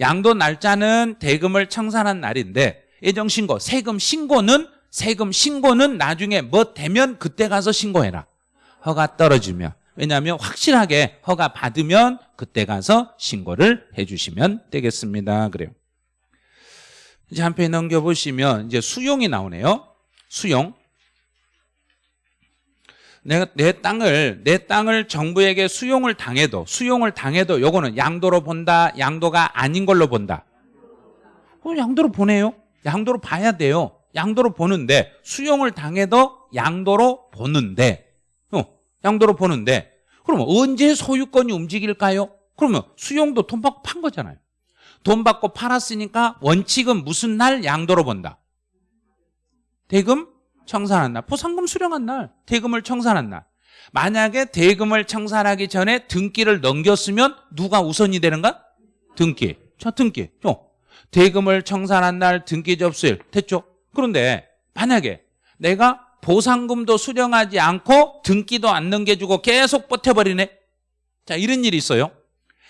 양도 날짜는 대금을 청산한 날인데 예정 신고, 세금 신고는 세금 신고는 나중에 뭐 되면 그때 가서 신고해라. 허가 떨어지면. 왜냐하면 확실하게 허가 받으면 그때 가서 신고를 해주시면 되겠습니다. 그래요. 이제 한 페이지 넘겨보시면 이제 수용이 나오네요. 수용. 내가 내 땅을 내 땅을 정부에게 수용을 당해도 수용을 당해도 요거는 양도로 본다 양도가 아닌 걸로 본다. 어, 양도로 보내요? 양도로 봐야 돼요. 양도로 보는데 수용을 당해도 양도로 보는데. 어, 양도로 보는데. 그러면 언제 소유권이 움직일까요? 그러면 수용도 돈 받고 판 거잖아요. 돈 받고 팔았으니까 원칙은 무슨 날 양도로 본다. 대금 청산한 날, 포상금 수령한 날, 대금을 청산한 날. 만약에 대금을 청산하기 전에 등기를 넘겼으면 누가 우선이 되는가? 등기. 자, 등기. 어. 대금을 청산한 날 등기 접수일 됐죠? 그런데 만약에 내가 보상금도 수령하지 않고 등기도 안 넘겨주고 계속 버텨버리네. 자, 이런 일이 있어요.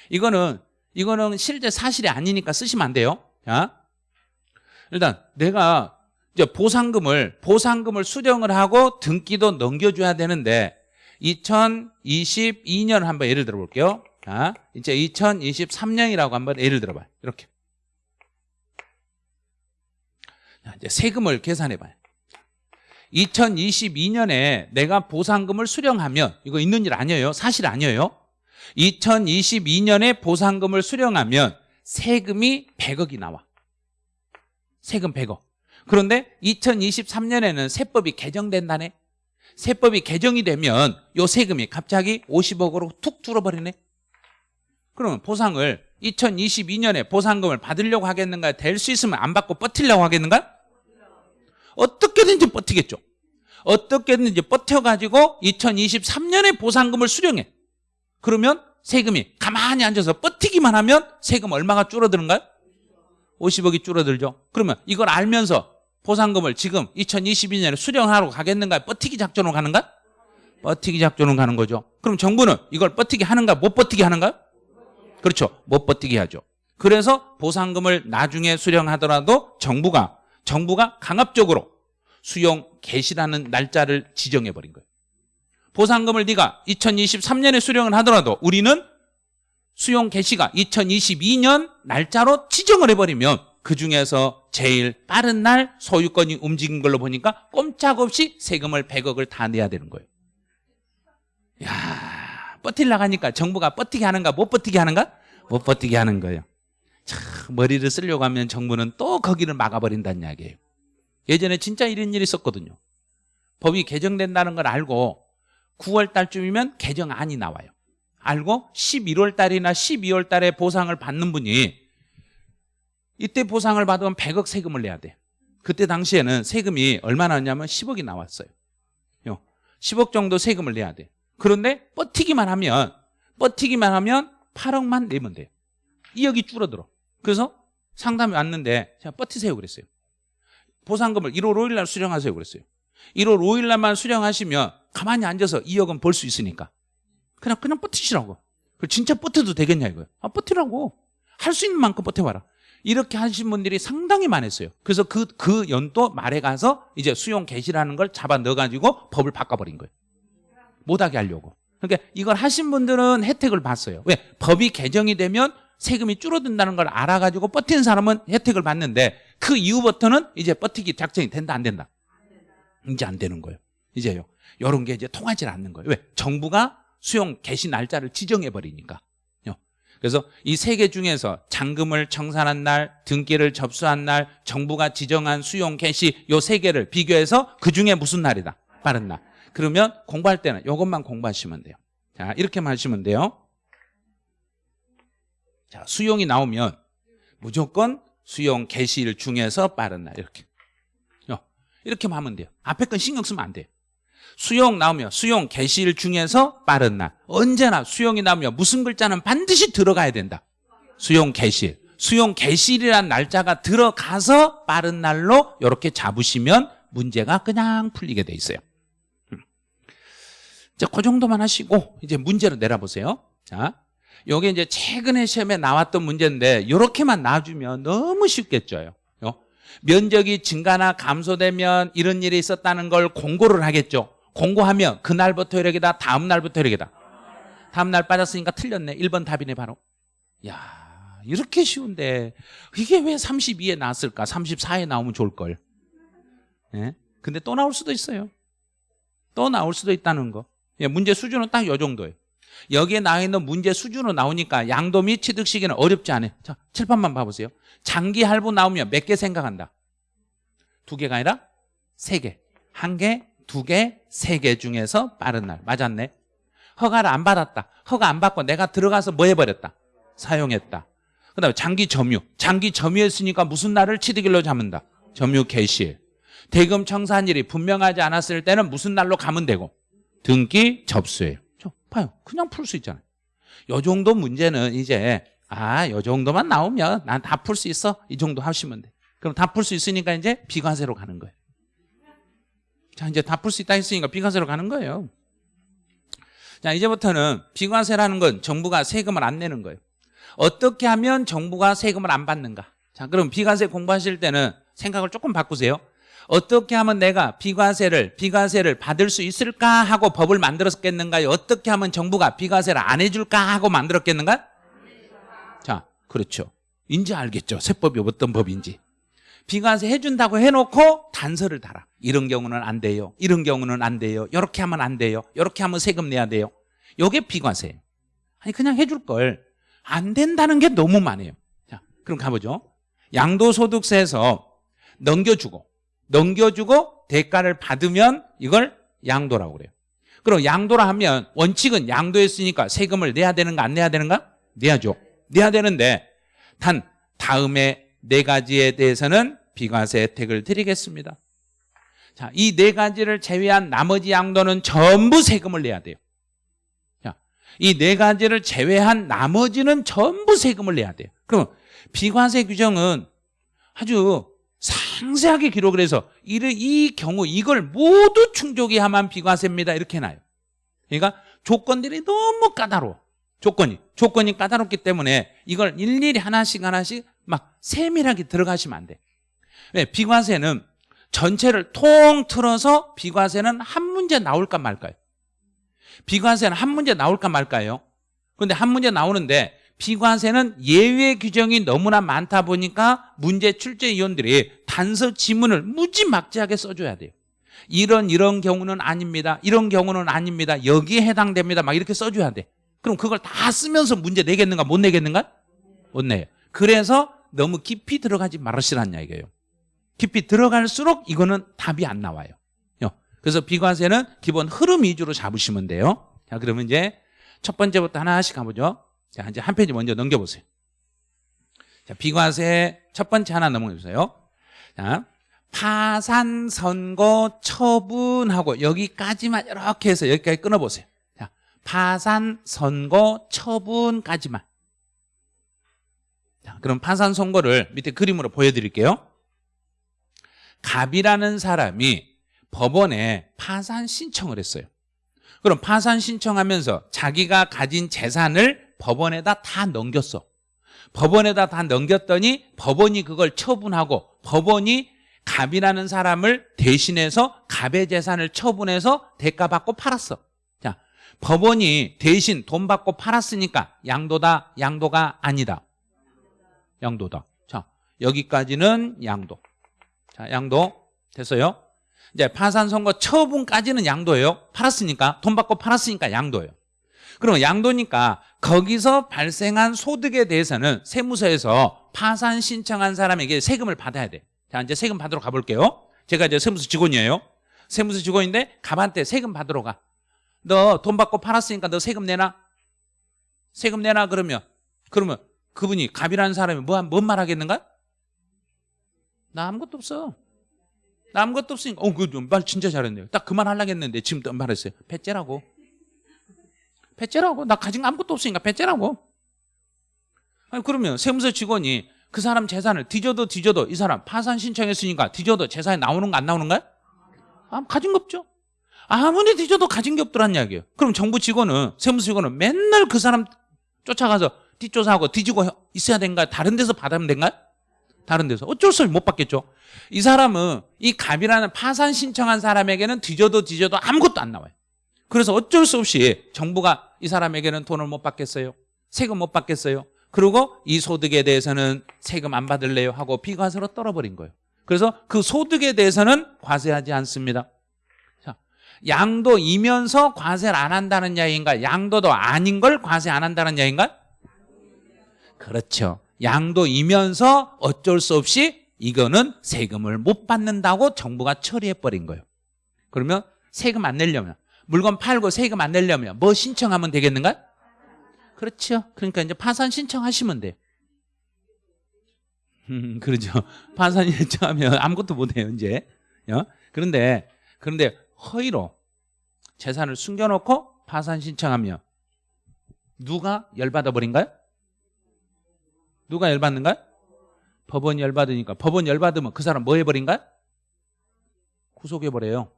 이거는 이거는 실제 사실이 아니니까 쓰시면 안 돼요. 자, 일단 내가 이제 보상금을 보상금을 수령을 하고 등기도 넘겨줘야 되는데 2022년 한번 예를 들어 볼게요. 자, 이제 2023년이라고 한번 예를 들어봐요. 이렇게. 자, 이제 세금을 계산해봐요. 2022년에 내가 보상금을 수령하면 이거 있는 일 아니에요. 사실 아니에요. 2022년에 보상금을 수령하면 세금이 100억이 나와. 세금 100억. 그런데 2023년에는 세법이 개정된다네. 세법이 개정이 되면 요 세금이 갑자기 50억으로 툭 줄어버리네. 그러면 보상을 2022년에 보상금을 받으려고 하겠는가? 될 수 있으면 안 받고 버티려고 하겠는가? 어떻게든지 버티겠죠. 어떻게든지 버텨가지고 2023년에 보상금을 수령해. 그러면 세금이 가만히 앉아서 버티기만 하면 세금 얼마가 줄어드는가요? 50억이 줄어들죠. 그러면 이걸 알면서 보상금을 지금 2022년에 수령하러 가겠는가? 버티기 작전으로 가는가? 버티기 작전으로 가는 거죠. 그럼 정부는 이걸 버티기 하는가? 못 버티기 하는가? 그렇죠. 못 버티기 하죠. 그래서 보상금을 나중에 수령하더라도 정부가 정부가 강압적으로 수용 개시라는 날짜를 지정해 버린 거예요. 보상금을 네가 2023년에 수령을 하더라도 우리는 수용 개시가 2022년 날짜로 지정을 해버리면 그 중에서 제일 빠른 날 소유권이 움직인 걸로 보니까 꼼짝없이 세금을 100억을 다 내야 되는 거예요. 야 버틸라 가니까 정부가 버티게 하는가 못 버티게 하는가? 못 버티게 하는 거예요. 참 머리를 쓰려고 하면 정부는 또 거기를 막아버린다는 이야기예요. 예전에 진짜 이런 일이 있었거든요. 법이 개정된다는 걸 알고 9월 달쯤이면 개정안이 나와요. 알고 11월 달이나 12월 달에 보상을 받는 분이 이때 보상을 받으면 100억 세금을 내야 돼. 그때 당시에는 세금이 얼마나 나왔냐면 10억이 나왔어요. 10억 정도 세금을 내야 돼. 그런데 버티기만 하면 버티기만 하면 8억만 내면 돼요. 2억이 줄어들어. 그래서 상담이 왔는데 제가 버티세요 그랬어요. 보상금을 1월 5일 날 수령하세요 그랬어요. 1월 5일 날만 수령하시면 가만히 앉아서 2억은 벌 수 있으니까. 그냥 그냥 버티시라고. 진짜 버텨도 되겠냐 이거예요. 아 버티라고. 할 수 있는 만큼 버텨봐라. 이렇게 하신 분들이 상당히 많았어요. 그래서 그, 그 연도 말에 가서 이제 수용 개시라는 걸 잡아 넣어가지고 법을 바꿔버린 거예요. 못하게 하려고. 그러니까 이걸 하신 분들은 혜택을 봤어요. 왜? 법이 개정이 되면 세금이 줄어든다는 걸 알아가지고 버티는 사람은 혜택을 받는데 그 이후부터는 이제 버티기 작전이 된다 안 된다? 이제 안 되는 거예요. 이제요. 이런 게 이제 통하지 않는 거예요. 왜? 정부가 수용 개시 날짜를 지정해 버리니까. 그래서 이 세 개 중에서 잔금을 청산한 날, 등기를 접수한 날, 정부가 지정한 수용 개시 요 세 개를 비교해서 그 중에 무슨 날이다? 빠른 날. 그러면 공부할 때는 이것만 공부하시면 돼요. 자, 이렇게만 하시면 돼요. 자, 수용이 나오면 무조건 수용 개시일 중에서 빠른 날 이렇게. 어, 이렇게만 하면 돼요. 앞에 건 신경 쓰면 안 돼요. 수용 나오면 수용 개시일 중에서 빠른 날. 언제나 수용이 나오면 무슨 글자는 반드시 들어가야 된다. 수용 개시일. 수용 개시일이라는 날짜가 들어가서 빠른 날로 이렇게 잡으시면 문제가 그냥 풀리게 돼 있어요. 음. 자, 그 정도만 하시고 이제 문제로 내려보세요. 자, 요게 이제 최근에 시험에 나왔던 문제인데 이렇게만 놔주면 너무 쉽겠죠. 면적이 증가나 감소되면 이런 일이 있었다는 걸 공고를 하겠죠. 공고하면 그날부터 이렇게다 다음 날부터 이렇게다. 다음 날 빠졌으니까 틀렸네. 1번 답이네 바로. 야 이렇게 쉬운데. 이게 왜 32에 나왔을까? 34에 나오면 좋을걸. 예? 근데 또 나올 수도 있어요. 또 나올 수도 있다는 거. 예, 문제 수준은 딱 요 정도예요. 여기에 나와 있는 문제 수준으로 나오니까 양도 및 취득 시기는 어렵지 않아요. 자 칠판만 봐보세요. 장기 할부 나오면 몇 개 생각한다? 두 개가 아니라 세 개 한 개, 두 개, 세 개 중에서 빠른 날. 맞았네. 허가를 안 받았다. 허가 안 받고 내가 들어가서 뭐 해버렸다? 사용했다. 그 다음에 장기 점유. 장기 점유했으니까 무슨 날을 취득일로 잡는다? 점유 개시일. 대금 청산일이 분명하지 않았을 때는 무슨 날로 가면 되고? 등기 접수일. 저, 봐요. 그냥 풀 수 있잖아요. 요 정도 문제는 이제 아, 요 정도만 나오면 난 다 풀 수 있어. 이 정도 하시면 돼. 그럼 다 풀 수 있으니까 이제 비과세로 가는 거예요. 자, 이제 다 풀 수 있다 했으니까 비과세로 가는 거예요. 자, 이제부터는 비과세라는 건 정부가 세금을 안 내는 거예요. 어떻게 하면 정부가 세금을 안 받는가? 자, 그럼 비과세 공부하실 때는 생각을 조금 바꾸세요. 어떻게 하면 내가 비과세를 비과세를 받을 수 있을까 하고 법을 만들었겠는가요? 어떻게 하면 정부가 비과세를 안 해줄까 하고 만들었겠는가? 자, 그렇죠. 인지 알겠죠. 세법이 어떤 법인지. 비과세 해준다고 해놓고 단서를 달아. 이런 경우는 안 돼요. 이런 경우는 안 돼요. 이렇게 하면 안 돼요. 이렇게 하면 세금 내야 돼요. 요게 비과세예요. 아니 그냥 해줄 걸. 안 된다는 게 너무 많아요. 자, 그럼 가보죠. 양도소득세에서 넘겨주고 넘겨주고 대가를 받으면 이걸 양도라고 그래요. 그럼 양도라 하면 원칙은 양도했으니까 세금을 내야 되는가 안 내야 되는가? 내야죠. 내야 되는데 단 다음에 네 가지에 대해서는 비과세 혜택을 드리겠습니다. 자, 이 네 가지를 제외한 나머지 양도는 전부 세금을 내야 돼요. 자, 이 네 가지를 제외한 나머지는 전부 세금을 내야 돼요. 그럼 비과세 규정은 아주 상세하게 기록을 해서 이 경우 이걸 모두 하면 비과세입니다. 이렇게 해놔요. 그러니까 조건들이 너무 까다로워. 조건이 조건이 까다롭기 때문에 이걸 일일이 하나씩 하나씩 막 세밀하게 들어가시면 안 돼. 왜? 비과세는 전체를 통 틀어서 비과세는 한 문제 나올까 말까요? 비과세는 한 문제 나올까 말까요? 그런데 한 문제 나오는데 비과세는 예외 규정이 너무나 많다 보니까 문제 출제위원들이 단서 지문을 무지막지하게 써줘야 돼요. 이런 이런 경우는 아닙니다. 이런 경우는 아닙니다. 여기에 해당됩니다. 막 이렇게 써줘야 돼. 그럼 그걸 다 쓰면서 문제 내겠는가 못 내겠는가? 못 내요. 그래서 너무 깊이 들어가지 말으시란 얘기예요. 깊이 들어갈수록 이거는 답이 안 나와요. 그래서 비과세는 기본 흐름 위주로 잡으시면 돼요. 자, 그러면 이제 첫 번째부터 하나씩 가보죠. 자, 이제 한 페이지 먼저 넘겨보세요. 자, 비과세 첫 번째 하나 넘어보세요. 자, 파산, 선고, 처분하고 여기까지만 이렇게 해서 여기까지 끊어보세요. 파산, 선고, 처분까지만. 자, 그럼 파산, 선고를 밑에 그림으로 보여드릴게요. 갑이라는 사람이 법원에 파산 신청을 했어요. 그럼 파산 신청하면서 자기가 가진 재산을 법원에다 다 넘겼어. 법원에다 다 넘겼더니 법원이 그걸 처분하고 법원이 갑이라는 사람을 대신해서 갑의 재산을 처분해서 대가 받고 팔았어. 자, 법원이 대신 돈 받고 팔았으니까 양도다, 양도가 아니다. 양도다. 자, 여기까지는 양도. 자, 양도 됐어요. 이제 파산 선고 처분까지는 양도예요. 팔았으니까 돈 받고 팔았으니까 양도예요. 그러면 양도니까 거기서 발생한 소득에 대해서는 세무서에서 파산 신청한 사람에게 세금을 받아야 돼. 자, 이제 세금 받으러 가볼게요. 제가 이제 세무서 직원이에요. 세무서 직원인데 갑한테 세금 받으러 가. 너 돈 받고 팔았으니까 너 세금 내놔. 세금 내놔 그러면 그러면 그분이 갑이라는 사람이 뭐, 뭔 말 하겠는가? 나 아무것도 없어. 나 아무것도 없으니까 어, 그말 진짜 잘했네요. 딱 그만 하려고 했는데 지금 또 말했어요. 배째라고. 배째라고. 나 가진 거 아무것도 없으니까 배째라고. 아니 그러면 세무서 직원이 그 사람 재산을 뒤져도 뒤져도 이 사람 파산 신청했으니까 뒤져도 재산이 나오는 거 안 나오는 거야? 아, 가진 거 없죠. 아무리 뒤져도 가진 게 없더란 이야기예요. 그럼 정부 직원은 세무서 직원은 맨날 그 사람 쫓아가서 뒷조사하고 뒤지고 있어야 된가? 다른 데서 받으면 된가? 다른 데서 어쩔 수 없이 못 받겠죠. 이 사람은 이 갑이라는 파산 신청한 사람에게는 뒤져도 뒤져도 아무것도 안 나와요. 그래서 어쩔 수 없이 정부가 이 사람에게는 돈을 못 받겠어요. 세금 못 받겠어요. 그리고 이 소득에 대해서는 세금 안 받을래요 하고 비과세로 떨어버린 거예요. 그래서 그 소득에 대해서는 과세하지 않습니다. 자, 양도이면서 과세를 안 한다는 이야기인가? 양도도 아닌 걸 과세 안 한다는 이야기인가? 그렇죠. 양도이면서 어쩔 수 없이 이거는 세금을 못 받는다고 정부가 처리해버린 거예요. 그러면 세금 안 내려면 물건 팔고 세금 안 내려면 뭐 신청하면 되겠는가? 그렇죠. 그러니까 이제 파산 신청하시면 돼요. 음, 그러죠. 파산 신청하면 아무것도 못해요, 이제. 어? 그런데, 그런데 허위로 재산을 숨겨놓고 파산 신청하면 누가 열받아 버린가요? 누가 열받는가요? 법원이 열받으니까. 법원 열받으면 그 사람 뭐 해버린가요? 구속해버려요.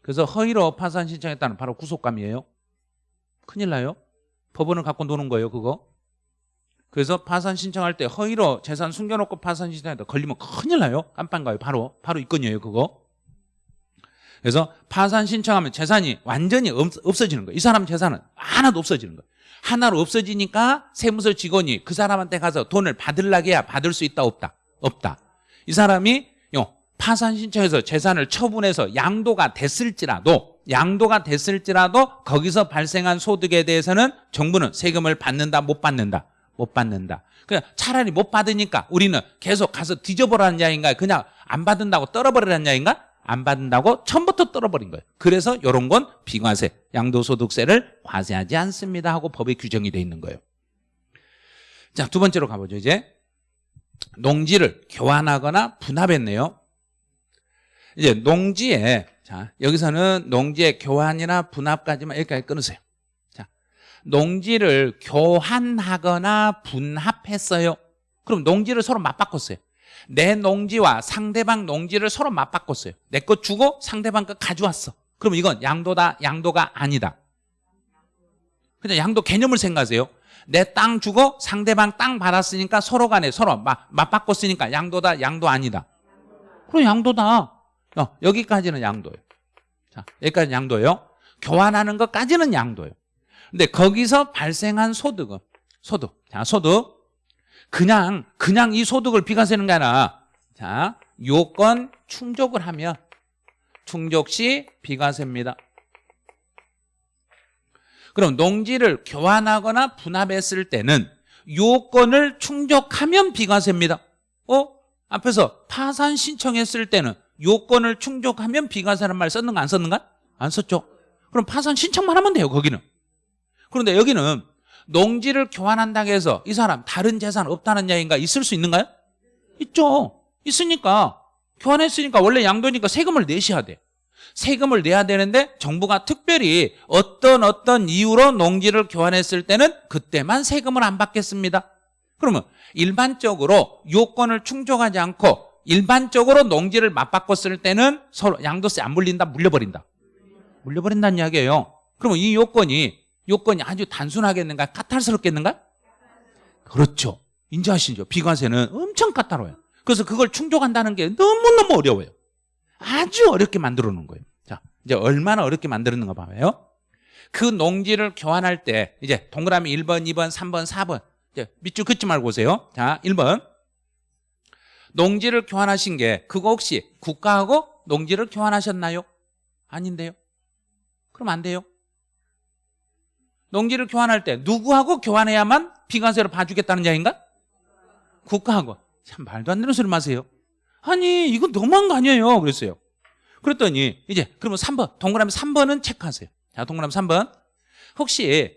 그래서 허위로 파산 신청했다는 바로 구속감이에요. 큰일 나요. 법원을 갖고 노는 거예요, 그거. 그래서 파산 신청할 때 허위로 재산 숨겨놓고 파산 신청했다 걸리면 큰일 나요. 깜빵 가요. 바로 바로 입건이에요, 그거. 그래서 파산 신청하면 재산이 완전히 없어지는 거예요. 이 사람 재산은 하나도 없어지는 거예요. 하나로 없어지니까 세무서 직원이 그 사람한테 가서 돈을 받을라게야 받을 수 있다 없다? 없다. 이 사람이 요 파산 신청해서 재산을 처분해서 양도가 됐을지라도 양도가 됐을지라도 거기서 발생한 소득에 대해서는 정부는 세금을 받는다 못 받는다 못 받는다 그냥 차라리 못 받으니까 우리는 계속 가서 뒤져보라는 이야기인가 그냥 안 받는다고 떨어버리라는 이야기인가 안 받는다고 처음부터 떨어버린 거예요. 그래서 이런 건 비과세 양도소득세를 과세하지 않습니다 하고 법에 규정이 돼 있는 거예요. 자 두 번째로 가보죠 이제. 농지를 교환하거나 분합했네요. 이제 농지에 자 여기서는 농지의 교환이나 분합까지만 여기까지 끊으세요. 자 농지를 교환하거나 분합했어요. 그럼 농지를 서로 맞바꿨어요 내 농지와 상대방 농지를 서로 맞바꿨어요 내거 주고 상대방 거 가져왔어 그럼 이건 양도다 양도가 아니다 그냥 양도 개념을 생각하세요 내 땅 주고 상대방 땅 받았으니까 서로 간에 서로 맞, 맞바꿨으니까 양도다 양도 아니다 그럼 양도다 어, 여기까지는 양도예요. 자, 여기까지 양도예요. 교환하는 것까지는 양도예요. 근데 거기서 발생한 소득은 소득. 자, 소득. 그냥 그냥 이 소득을 비과세는 게 아니라 자, 요건 충족을 하면 충족 시 비과세입니다. 그럼 농지를 교환하거나 분합했을 때는 요건을 충족하면 비과세입니다. 어? 앞에서 파산 신청했을 때는 요건을 충족하면 비과세라는 말 썼는가 안 썼는가? 안 썼죠. 그럼 파산 신청만 하면 돼요 거기는. 그런데 여기는 농지를 교환한다고 해서 이 사람 다른 재산 없다는 이야기인가 있을 수 있는가요? 있죠. 있으니까 교환했으니까 원래 양도니까 세금을 내셔야 돼. 세금을 내야 되는데 정부가 특별히 어떤 어떤 이유로 농지를 교환했을 때는 그때만 세금을 안 받겠습니다. 그러면 일반적으로 요건을 충족하지 않고 일반적으로 농지를 맞바꿨을 때는 서로 양도세 안 물린다 물려버린다 물려버린다는 이야기예요 그러면 이 요건이 요건이 아주 단순하겠는가 까탈스럽겠는가 그렇죠 인지하시죠? 비과세는 엄청 까다로워요. 그래서 그걸 충족한다는 게 너무너무 어려워요. 아주 어렵게 만들어 놓은 거예요. 자, 이제 얼마나 어렵게 만들었는가 봐요. 그 농지를 교환할 때 이제 동그라미 1번, 2번, 3번, 4번 이제 밑줄 긋지 말고 오세요. 자, 1번. 농지를 교환하신 게 그거 혹시 국가하고 농지를 교환하셨나요? 아닌데요. 그럼 안 돼요. 농지를 교환할 때 누구하고 교환해야만 비과세로 봐주겠다는 이야기인가? 국가하고. 참 말도 안 되는 소리 마세요. 아니 이거 너무한 거 아니에요. 그랬어요. 그랬더니 이제 그러면 3번 동그라미 3번은 체크하세요. 자 동그라미 3번 혹시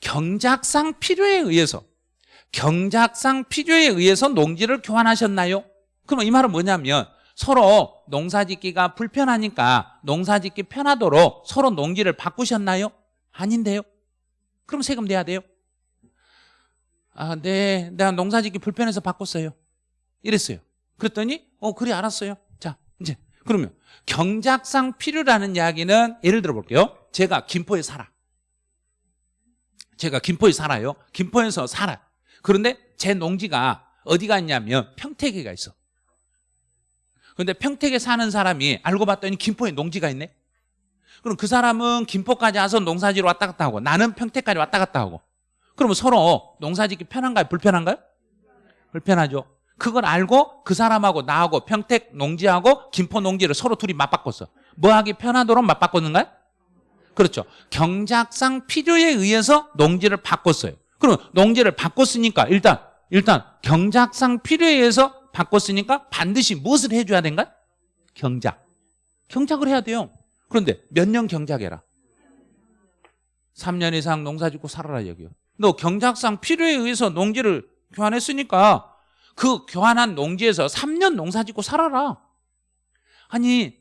경작상 필요에 의해서 경작상 필요에 의해서 농지를 교환하셨나요? 그러면 이 말은 뭐냐면 서로 농사짓기가 불편하니까 농사짓기 편하도록 서로 농지를 바꾸셨나요? 아닌데요. 그럼 세금 내야 돼요. 아, 네, 내가 농사짓기 불편해서 바꿨어요. 이랬어요. 그랬더니 어 그래 알았어요. 자 이제 그러면 경작상 필요라는 이야기는 예를 들어 볼게요. 제가 김포에 살아. 제가 김포에 살아요. 김포에서 살아. 그런데 제 농지가 어디가 있냐면 평택에가 있어. 그런데 평택에 사는 사람이 알고 봤더니 김포에 농지가 있네. 그럼 그 사람은 김포까지 와서 농사지로 왔다 갔다 하고 나는 평택까지 왔다 갔다 하고 그러면 서로 농사짓기 편한가요? 불편한가요? 불편하죠. 그걸 알고 그 사람하고 나하고 평택 농지하고 김포 농지를 서로 둘이 맞바꿨어. 뭐 하기 편하도록 맞바꿨는가요? 그렇죠. 경작상 필요에 의해서 농지를 바꿨어요. 그럼 농지를 바꿨으니까 일단 일단 경작상 필요에 의해서 바꿨으니까 반드시 무엇을 해줘야 된가? 경작. 경작을 해야 돼요. 그런데 몇 년 경작해라? 3년 이상 농사 짓고 살아라 여기요. 너 경작상 필요에 의해서 농지를 교환했으니까 그 교환한 농지에서 3년 농사 짓고 살아라. 아니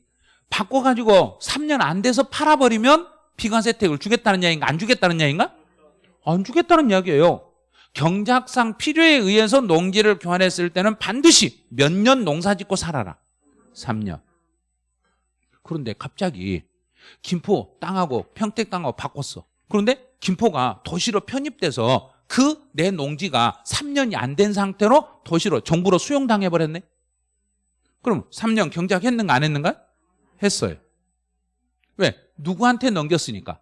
바꿔가지고 3년 안 돼서 팔아버리면 비과세 혜택을 주겠다는 이야기인가 안 주겠다는 이야기인가? 안 주겠다는 이야기예요. 경작상 필요에 의해서 농지를 교환했을 때는 반드시 몇 년 농사 짓고 살아라. 3년. 그런데 갑자기 김포 땅하고 평택 땅하고 바꿨어. 그런데 김포가 도시로 편입돼서 그 내 농지가 3년이 안 된 상태로 도시로 정부로 수용당해 버렸네. 그럼 3년 경작했는가 안 했는가? 했어요. 왜? 누구한테 넘겼으니까.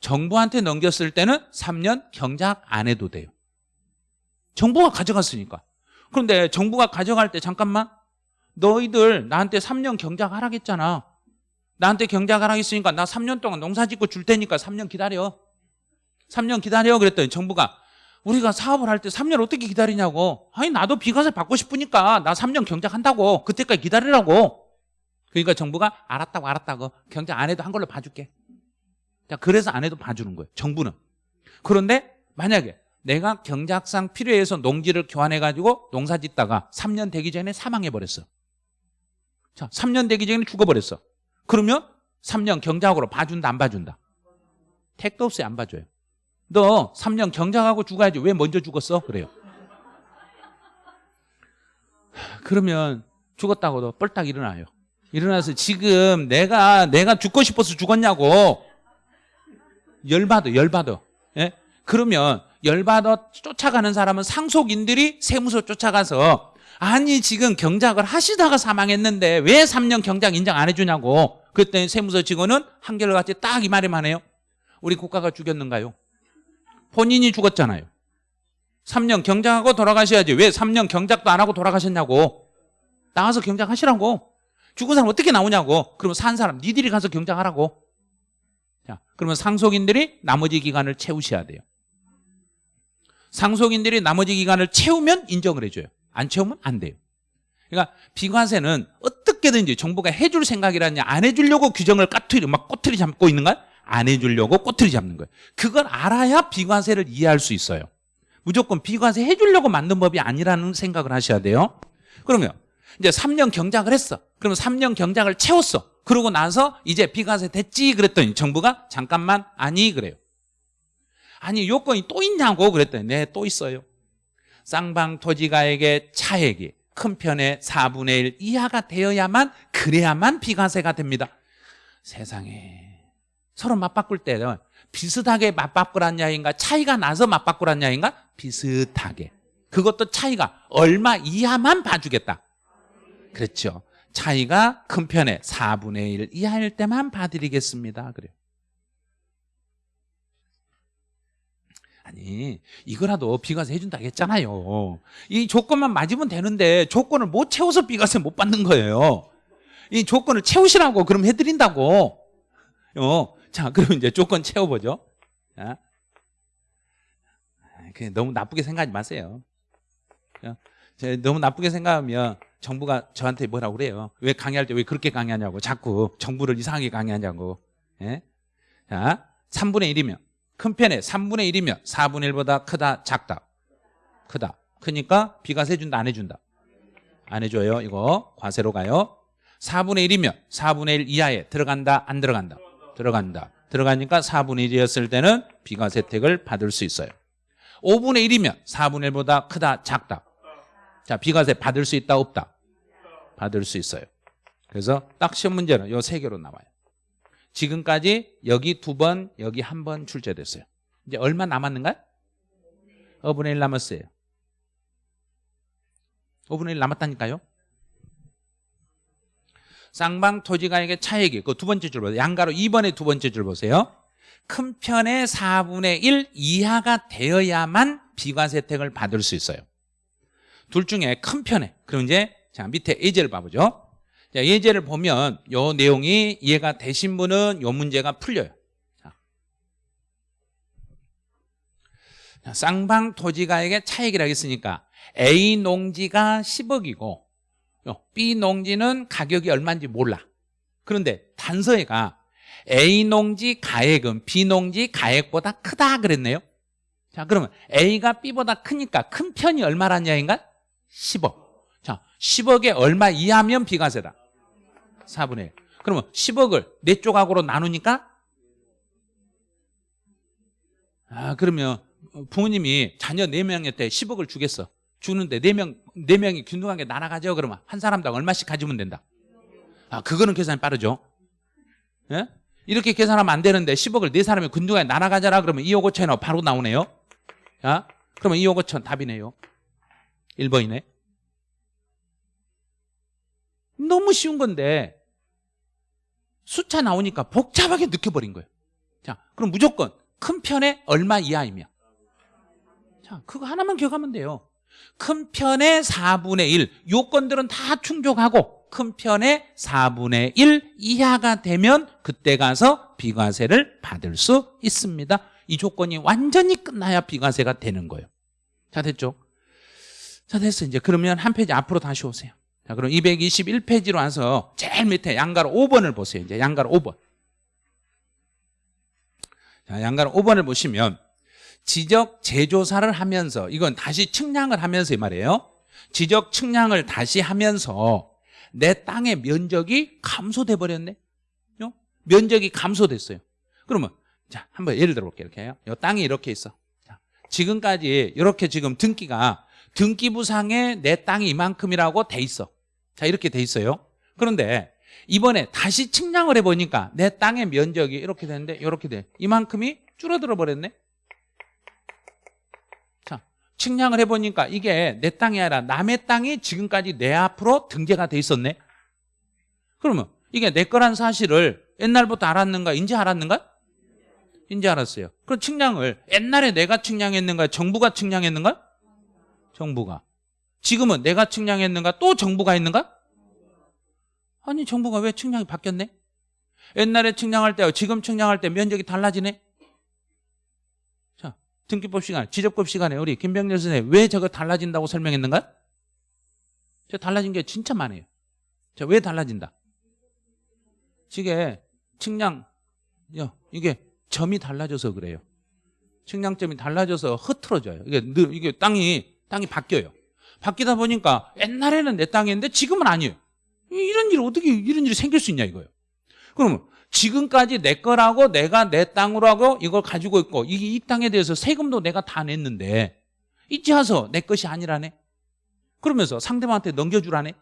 정부한테 넘겼을 때는 3년 경작 안 해도 돼요. 정부가 가져갔으니까. 그런데 정부가 가져갈 때 잠깐만 너희들 나한테 3년 경작하라겠잖아. 나한테 경작하라겠으니까 나 3년 동안 농사 짓고 줄 테니까 3년 기다려. 3년 기다려 그랬더니 정부가 우리가 사업을 할 때 3년 어떻게 기다리냐고. 아니 나도 비과세 받고 싶으니까 나 3년 경작한다고. 그때까지 기다리라고. 그러니까 정부가 알았다고 알았다고 경작 안 해도 한 걸로 봐줄게. 자 그래서 안 해도 봐주는 거예요. 정부는. 그런데 만약에 내가 경작상 필요해서 농지를 교환해가지고 농사 짓다가 3년 되기 전에 사망해버렸어. 자, 3년 되기 전에 죽어버렸어. 그러면 3년 경작으로 봐준다, 안 봐준다? 택도 없어요, 안 봐줘요. 너 3년 경작하고 죽어야지 왜 먼저 죽었어? 그래요. 그러면 죽었다고도 뻘딱 일어나요. 일어나서 지금 내가 내가 죽고 싶어서 죽었냐고 열받아 열받아 예? 그러면 열받아 쫓아가는 사람은 상속인들이 세무서 쫓아가서 아니 지금 경작을 하시다가 사망했는데 왜 3년 경작 인정 안 해주냐고. 그랬더니 세무서 직원은 한결같이 딱 이 말이만 해요. 우리 국가가 죽였는가요? 본인이 죽었잖아요. 3년 경작하고 돌아가셔야지. 왜 3년 경작도 안 하고 돌아가셨냐고. 나가서 경작하시라고. 죽은 사람 어떻게 나오냐고. 그러면 산 사람 니들이 가서 경작하라고. 자 그러면 상속인들이 나머지 기간을 채우셔야 돼요. 상속인들이 나머지 기간을 채우면 인정을 해줘요 안 채우면 안 돼요. 그러니까 비과세는 어떻게든지 정부가 해줄 생각이라냐 안 해주려고 규정을 까투리 막 꼬투리 잡고 있는가 안 해주려고 꼬투리 잡는 거예요. 그걸 알아야 비과세를 이해할 수 있어요. 무조건 비과세 해주려고 만든 법이 아니라는 생각을 하셔야 돼요. 그러면 이제 3년 경작을 했어. 그러면 3년 경작을 채웠어. 그러고 나서 이제 비과세 됐지 그랬더니 정부가 잠깐만 아니 그래요. 아니 요건이 또 있냐고 그랬더니 네 또 있어요 쌍방 토지가액의 차액이 큰 편의 4분의 1 이하가 되어야만 그래야만 비과세가 됩니다 세상에 서로 맞바꿀 때는 비슷하게 맞바꾸란 야인가 차이가 나서 맞바꾸란 야인가 비슷하게 그것도 차이가 얼마 이하만 봐주겠다. 그렇죠. 차이가 큰 편에 4분의 1 이하일 때만 봐드리겠습니다. 그래요. 아니 이거라도 비과세 해준다고 했잖아요. 이 조건만 맞으면 되는데 조건을 못 채워서 비과세 못 받는 거예요. 이 조건을 채우시라고 그럼 해드린다고. 어, 자 그럼 이제 조건 채워보죠. 자. 그냥 너무 나쁘게 생각하지 마세요. 어, 저 너무 나쁘게 생각하면 정부가 저한테 뭐라고 그래요. 왜 강의할 때 왜 그렇게 강의하냐고. 자꾸 정부를 이상하게 강의하냐고. 예? 자, 3분의 1이면 큰 편에 3분의 1이면 4분의 1보다 크다 작다. 크다. 크니까 비과세 준다 안 해준다. 안 해줘요. 이거 과세로 가요. 4분의 1이면 4분의 1 이하에 들어간다 안 들어간다. 들어간다. 들어가니까 4분의 1이었을 때는 비과세 혜택을 받을 수 있어요. 5분의 1이면 4분의 1보다 크다 작다. 자, 비과세 받을 수 있다 없다? 받을 수 있어요. 그래서 딱 시험 문제는 요 세 개로 나와요. 지금까지 여기 두 번, 여기 한 번 출제됐어요. 이제 얼마 남았는가? 5분의 1 남았어요. 5분의 1 남았다니까요. 쌍방 토지가액의 차액이 그 두 번째 줄 보세요. 양가로 2번의 두 번째 줄 보세요. 큰 편의 4분의 1 이하가 되어야만 비과세 혜택을 받을 수 있어요. 둘 중에 큰 편에 그럼 이제 자 밑에 예제를 봐보죠. 자, 예제를 보면 요 내용이 이해가 되신 분은 요 문제가 풀려요. 자. 자, 쌍방 토지가액의 차익이라고 했으니까 A 농지가 10억이고 B 농지는 가격이 얼마인지 몰라. 그런데 단서에가 A 농지 가액은 B 농지 가액보다 크다 그랬네요. 자, 그러면 A가 B보다 크니까 큰 편이 얼마란 이야기인가? 10억. 자, 10억에 얼마 이하면 비과세다. 4분의 1. 그러면 10억을 네 조각으로 나누니까 아, 그러면 부모님이 자녀 4명한테 10억을 주겠어. 주는데 4명, 4명이 균등하게 날아가죠. 그러면 한 사람당 얼마씩 가지면 된다. 아, 그거는 계산이 빠르죠. 예? 이렇게 계산하면 안 되는데 10억을 네 사람이 균등하게 날아가잖아. 그러면 2억 5천이 바로 나오네요. 자, 그러면 2억 5천 답이네요. 1번이네. 너무 쉬운 건데 숫자 나오니까 복잡하게 느껴버린 거예요. 자, 그럼 무조건 큰 편에 얼마 이하이며. 자, 그거 하나만 기억하면 돼요. 큰 편의 4분의 1. 요건들은 다 충족하고 큰 편의 4분의 1 이하가 되면 그때 가서 비과세를 받을 수 있습니다. 이 조건이 완전히 끝나야 비과세가 되는 거예요. 자, 됐죠? 자, 됐어. 이제 그러면 한 페이지 앞으로 다시 오세요. 자, 그럼 221페이지로 와서 제일 밑에 양가로 5번을 보세요. 이제 양가로 5번. 자, 양가로 5번을 보시면 지적 재조사를 하면서 이건 다시 측량을 하면서 이 말이에요. 지적 측량을 다시 하면서 내 땅의 면적이 감소돼 버렸네. 요? 면적이 감소됐어요. 그러면 자, 한번 예를 들어 볼게요. 이렇게 요 땅이 이렇게 있어. 자, 지금까지 이렇게 지금 등기가 등기부상에 내 땅이 이만큼이라고 돼 있어. 자, 이렇게 돼 있어요. 그런데 이번에 다시 측량을 해보니까 내 땅의 면적이 이렇게 되는데 이렇게 돼. 이만큼이 줄어들어 버렸네. 자, 측량을 해보니까 이게 내 땅이 아니라 남의 땅이 지금까지 내 앞으로 등재가 돼 있었네. 그러면 이게 내 거란 사실을 옛날부터 알았는가? 인제 알았는가? 인제 알았어요. 그럼 측량을 옛날에 내가 측량했는가? 정부가 측량했는가? 정부가. 지금은 내가 측량했는가? 또 정부가 했는가? 아니 정부가 왜 측량이 바뀌었네? 옛날에 측량할 때와 지금 측량할 때 면적이 달라지네? 자 등기법 시간, 지적법 시간에 우리 김병렬 선생님 왜 저거 달라진다고 설명했는가? 저 달라진 게 진짜 많아요. 자, 왜 달라진다? 지게 측량, 야, 이게 점이 달라져서 그래요. 측량점이 달라져서 흐트러져요. 이게, 이게 땅이, 땅이 바뀌어요. 바뀌다 보니까 옛날에는 내 땅이었는데 지금은 아니에요. 이런 일 어떻게 이런 일이 생길 수 있냐 이거예요. 그러면 지금까지 내 거라고 내가 내 땅으로 하고 이걸 가지고 있고 이, 이 땅에 대해서 세금도 내가 다 냈는데 이제 와서 내 것이 아니라네. 그러면서 상대방한테 넘겨주라네.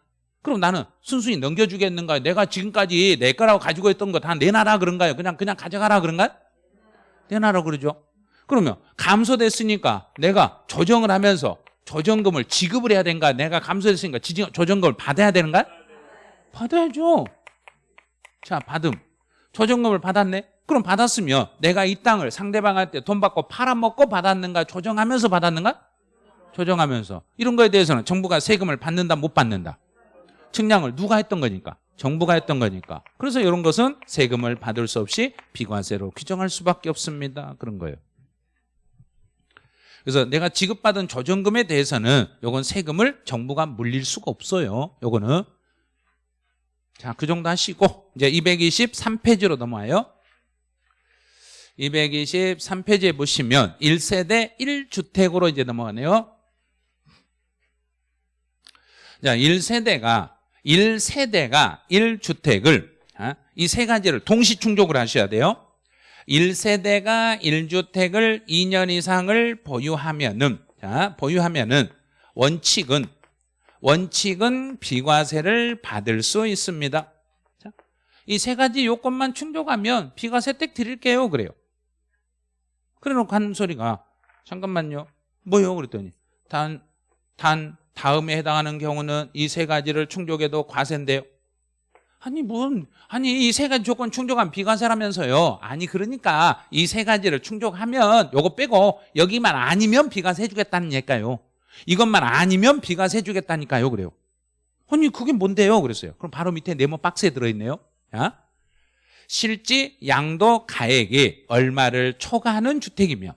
그럼 나는 순순히 넘겨주겠는가요? 내가 지금까지 내 거라고 가지고 있던 거 다 내놔라 그런가요? 그냥 그냥 가져가라 그런가요? 내놔라 그러죠. 그러면 감소됐으니까 내가 조정을 하면서 조정금을 지급을 해야 되는가? 내가 감소했으니까 조정금을 받아야 되는가? 받아야죠. 자, 받음. 조정금을 받았네? 그럼 받았으면 내가 이 땅을 상대방한테 돈 받고 팔아먹고 받았는가? 조정하면서 받았는가? 조정하면서. 이런 거에 대해서는 정부가 세금을 받는다, 못 받는다? 측량을 누가 했던 거니까? 정부가 했던 거니까. 그래서 이런 것은 세금을 받을 수 없이 비과세로 규정할 수밖에 없습니다. 그런 거예요. 그래서 내가 지급받은 조정금에 대해서는 요건 세금을 정부가 물릴 수가 없어요. 요거는. 자, 그 정도 하시고 이제 223페이지로 넘어와요. 223페이지에 보시면 1세대 1주택으로 이제 넘어가네요. 자, 1세대가 1세대가 1주택을 아, 이세 가지를 동시 충족을 하셔야 돼요. 1세대가 1주택을 2년 이상을 보유하면은 자, 보유하면은 원칙은 원칙은 비과세를 받을 수 있습니다. 이 세 가지 요건만 충족하면 비과세 댁 드릴게요. 그래요. 그래 놓고 하는 소리가 잠깐만요. 뭐요? 그랬더니 단, 단 다음에 해당하는 경우는 이 세 가지를 충족해도 과세인데요. 아니 뭔 아니 이 세 가지 조건 충족한 비과세라면서요. 아니 그러니까 이 세 가지를 충족하면 요거 빼고 여기만 아니면 비과세 해주겠다는 얘기가요. 이것만 아니면 비과세 해주겠다니까요. 그래요. 아니 그게 뭔데요? 그랬어요. 그럼 바로 밑에 네모 박스에 들어있네요. 자, 실지 양도 가액이 얼마를 초과하는 주택이며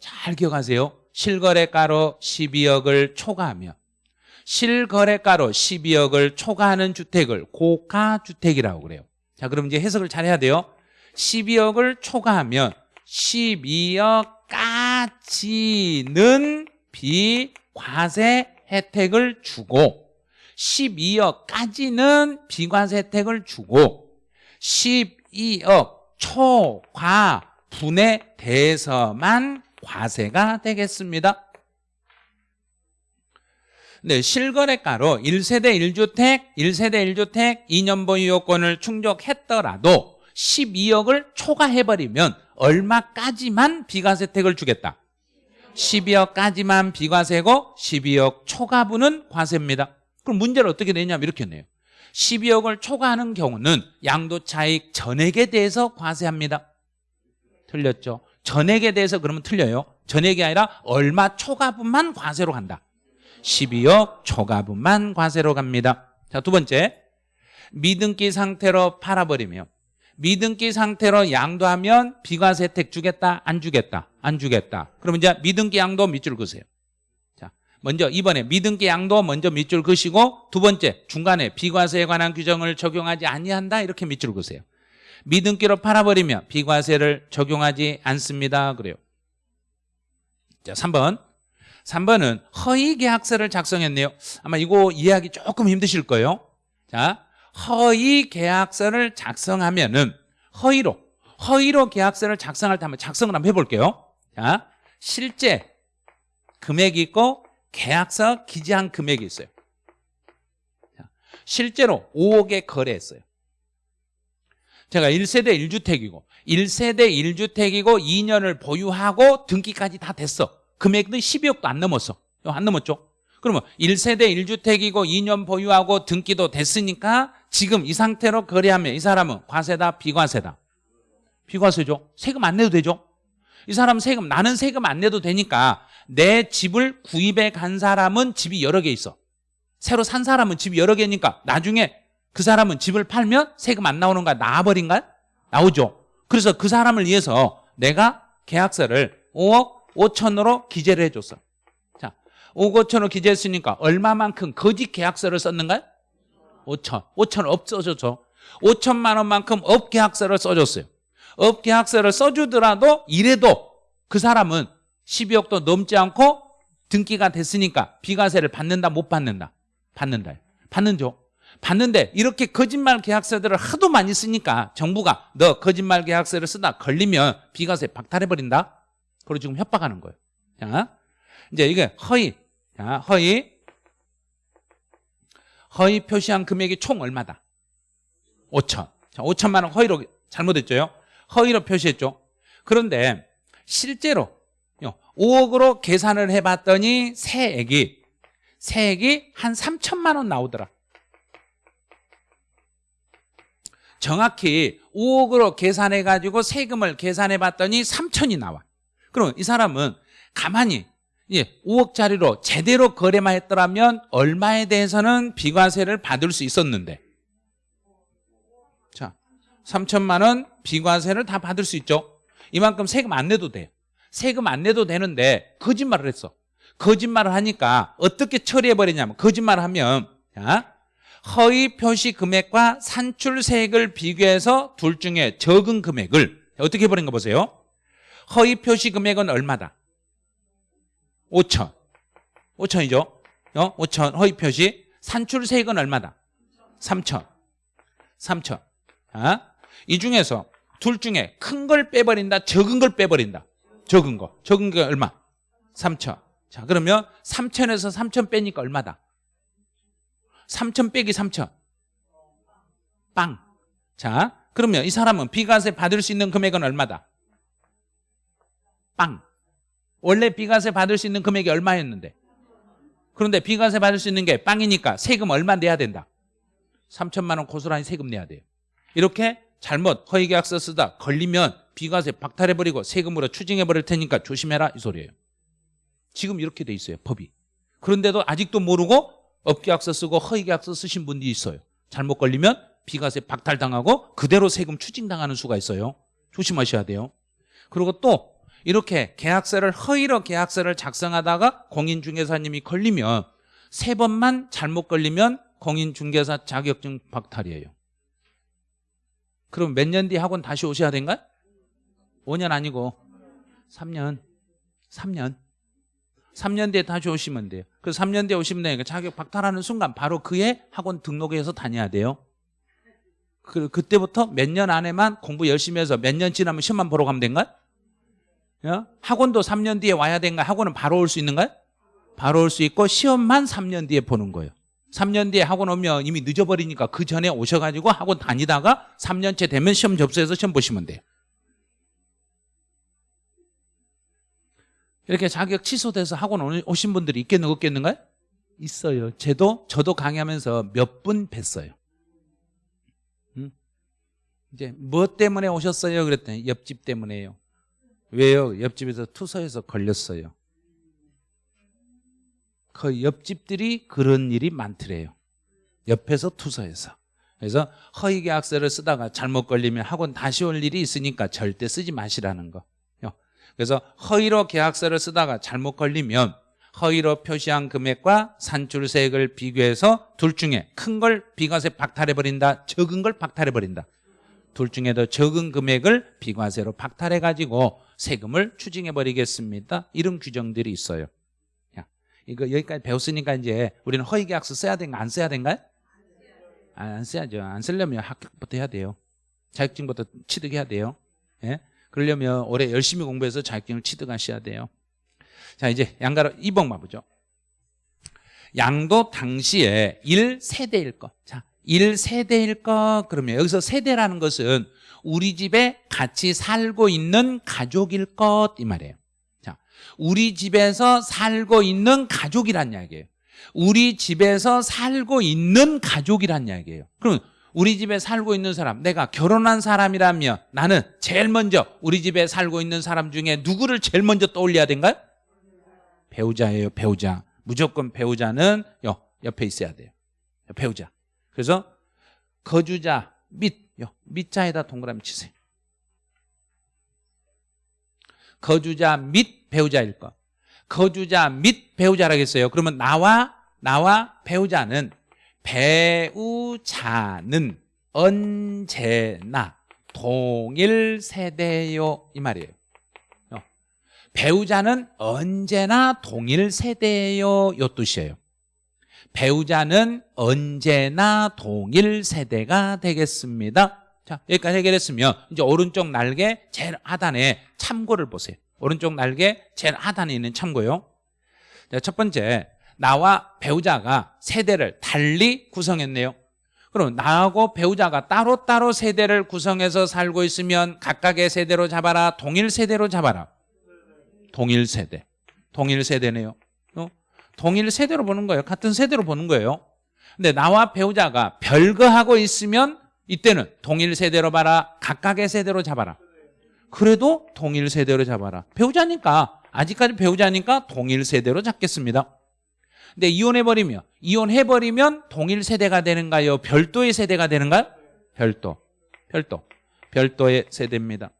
잘 기억하세요. 실거래가로 12억을 초과하며 실거래가로 12억을 초과하는 주택을 고가주택이라고 그래요. 자, 그럼 이제 해석을 잘 해야 돼요. 12억을 초과하면 12억까지는 비과세 혜택을 주고 12억까지는 비과세 혜택을 주고 12억 초과분에 대해서만 과세가 되겠습니다. 네, 실거래가로 1세대 1주택, 1세대 1주택 2년 보유 요건을 충족했더라도 12억을 초과해버리면 얼마까지만 비과세 혜택을 주겠다. 12억까지만 비과세고 12억 초과분은 과세입니다. 그럼 문제를 어떻게 내냐면 이렇게 내요. 12억을 초과하는 경우는 양도차익 전액에 대해서 과세합니다. 틀렸죠? 전액에 대해서 그러면 틀려요. 전액이 아니라 얼마 초과분만 과세로 간다. 12억 초과분만 과세로 갑니다. 자, 두 번째. 미등기 상태로 팔아버리며 미등기 상태로 양도하면 비과세 혜택 주겠다? 안 주겠다? 안 주겠다. 그러면 이제 미등기 양도 밑줄 그으세요. 자, 먼저 이번에 미등기 양도 먼저 밑줄 그시고 두 번째 중간에 비과세에 관한 규정을 적용하지 아니한다 이렇게 밑줄 그으세요. 미등기로 팔아버리면 비과세를 적용하지 않습니다. 그래요. 자, 3번. 3번은 허위 계약서를 작성했네요. 아마 이거 이해하기 조금 힘드실 거예요. 자, 허위 계약서를 작성하면 은 허위로 허위로 계약서를 작성할 때 한번 작성을 한번 해볼게요. 자, 실제 금액이 있고 계약서 기재한 금액이 있어요. 자, 실제로 5억에 거래했어요. 제가 1세대 1주택이고 1세대 1주택이고 2년을 보유하고 등기까지 다 됐어. 금액은 12억도 안 넘었어. 안 넘었죠? 그러면 1세대 1주택이고 2년 보유하고 등기도 됐으니까 지금 이 상태로 거래하면 이 사람은 과세다 비과세다. 비과세죠. 세금 안 내도 되죠. 이 사람 세금 나는 세금 안 내도 되니까 내 집을 구입해 간 사람은 집이 여러 개 있어. 새로 산 사람은 집이 여러 개니까 나중에 그 사람은 집을 팔면 세금 안 나오는 거야? 나와버린가? 나오죠. 그래서 그 사람을 위해서 내가 계약서를 5억 5천으로 기재를 해줬어. 자, 5억 5천으로 기재했으니까 얼마만큼 거짓 계약서를 썼는가요? 5천. 5천 업 써줬죠. 5천만 원만큼 업 계약서를 써줬어요. 업 계약서를 써주더라도 이래도 그 사람은 12억도 넘지 않고 등기가 됐으니까 비과세를 받는다 못 받는다? 받는다. 받는죠. 받는데 이렇게 거짓말 계약서들을 하도 많이 쓰니까 정부가 너 거짓말 계약서를 쓰다 걸리면 비과세 박탈해버린다? 그리고 지금 협박하는 거예요. 자, 이제 이게 허위. 자, 허위. 허위 표시한 금액이 총 얼마다? 5천. 자, 5천만 원 허위로 잘못했죠? 허위로 표시했죠? 그런데 실제로 5억으로 계산을 해봤더니 세액이 세액이 한 3천만 원 나오더라. 정확히 5억으로 계산해가지고 세금을 계산해봤더니 3천이 나와. 그럼 이 사람은 가만히 예, 5억짜리로 제대로 거래만 했더라면 얼마에 대해서는 비과세를 받을 수 있었는데 자, 3천만 원 비과세를 다 받을 수 있죠. 이만큼 세금 안 내도 돼요. 세금 안 내도 되는데 거짓말을 했어. 거짓말을 하니까 어떻게 처리해버리냐면 거짓말을 하면 자, 허위 표시 금액과 산출 세액을 비교해서 둘 중에 적은 금액을 어떻게 해버린 거 보세요. 허위 표시 금액은 얼마다? 5천. 5천이죠. 어? 5천 허위 표시. 산출 세액은 얼마다? 3천. 3천. 아? 이 중에서 둘 중에 큰 걸 빼버린다, 적은 걸 빼버린다. 적은 거. 적은 게 얼마? 3천. 자, 그러면 3천에서 3천 빼니까 얼마다? 3천 빼기 3천. 빵. 자, 그러면 이 사람은 비과세 받을 수 있는 금액은 얼마다? 빵. 원래 비과세 받을 수 있는 금액이 얼마였는데? 그런데 비과세 받을 수 있는 게 빵이니까 세금 얼마 내야 된다? 3천만 원 고스란히 세금 내야 돼요. 이렇게 잘못 허위계약서 쓰다 걸리면 비과세 박탈해버리고 세금으로 추징해버릴 테니까 조심해라 이 소리예요. 지금 이렇게 돼 있어요 법이. 그런데도 아직도 모르고 업계약서 쓰고 허위계약서 쓰신 분들이 있어요. 잘못 걸리면 비과세 박탈당하고 그대로 세금 추징당하는 수가 있어요. 조심하셔야 돼요. 그리고 또 이렇게 계약서를 허위로 계약서를 작성하다가 공인중개사님이 걸리면 세 번만 잘못 걸리면 공인중개사 자격증 박탈이에요. 그럼 몇 년 뒤에 학원 다시 오셔야 된가요? 5년 아니고 3년 3년 3년 뒤에 다시 오시면 돼요 그래서 3년 뒤에 오시면 되니까 자격 박탈하는 순간 바로 그의 학원 등록해서 다녀야 돼요 그, 그때부터 몇 년 안에만 공부 열심히 해서 몇 년 지나면 시험만 보러 가면 된가요? 어? 학원도 3년 뒤에 와야 된가요? 학원은 바로 올 수 있는가요? 바로 올 수 있고 시험만 3년 뒤에 보는 거예요 3년 뒤에 학원 오면 이미 늦어버리니까 그 전에 오셔가지고 학원 다니다가 3년째 되면 시험 접수해서 시험 보시면 돼요 이렇게 자격 취소돼서 학원 오신 분들이 있겠는 없겠는가요? 있어요. 저도 저도 강의하면서 몇 분 뵀어요. 음? 이제 뭐 때문에 오셨어요? 그랬더니 옆집 때문에요. 왜요? 옆집에서 투서해서 걸렸어요. 그 옆집들이 그런 일이 많더래요. 옆에서 투서해서. 그래서 허위 계약서를 쓰다가 잘못 걸리면 학원 다시 올 일이 있으니까 절대 쓰지 마시라는 거. 그래서 허위로 계약서를 쓰다가 잘못 걸리면 허위로 표시한 금액과 산출세액을 비교해서 둘 중에 큰 걸 비과세 박탈해버린다 적은 걸 박탈해버린다 둘 중에 더 적은 금액을 비과세로 박탈해가지고 세금을 추징해버리겠습니다. 이런 규정들이 있어요. 야, 이거 여기까지 배웠으니까 이제 우리는 허위계약서 써야 되는가 안 써야 되는가요? 아, 안 써야죠. 안 쓰려면 합격부터 해야 돼요. 자격증부터 취득해야 돼요. 예? 그러려면 올해 열심히 공부해서 자격증을 취득하셔야 돼요. 자 이제 양가로 2번만 보죠. 양도 당시에 1세대일 것 자, 1세대일 것 그러면 여기서 세대라는 것은 우리 집에 같이 살고 있는 가족일 것 이 말이에요. 자, 우리 집에서 살고 있는 가족이란 이야기예요. 우리 집에서 살고 있는 가족이란 이야기예요. 그럼 우리 집에 살고 있는 사람 내가 결혼한 사람이라면 나는 제일 먼저 우리 집에 살고 있는 사람 중에 누구를 제일 먼저 떠올려야 된가요? 배우자예요 배우자. 무조건 배우자는 옆에 있어야 돼요. 배우자. 그래서 거주자 밑 밑자에다 동그라미 치세요. 거주자 및 배우자일 것. 거주자 및 배우자라겠어요. 그러면 나와 나와 배우자는 배우자는 언제나 동일 세대요. 이 말이에요. 어. 배우자는 언제나 동일 세대요. 요 뜻이에요 배우자는 언제나 동일 세대가 되겠습니다. 자 여기까지 해결했으면 이제 오른쪽 날개 제일 하단에 참고를 보세요. 오른쪽 날개 제일 하단에 있는 참고요. 자, 첫 번째 나와 배우자가 세대를 달리 구성했네요. 그럼 나하고 배우자가 따로따로 세대를 구성해서 살고 있으면 각각의 세대로 잡아라? 동일 세대로 잡아라? 동일 세대. 동일 세대네요. 어? 동일 세대로 보는 거예요. 같은 세대로 보는 거예요. 근데 나와 배우자가 별거하고 있으면 이때는 동일 세대로 봐라. 각각의 세대로 잡아라. 그래도 동일 세대로 잡아라. 배우자니까 아직까지 배우자니까 동일 세대로 잡겠습니다. 근데 이혼해버리면 이혼해버리면 동일 세대가 되는가요? 별도의 세대가 되는가요? 별도. 별도. 별도의 세대입니다.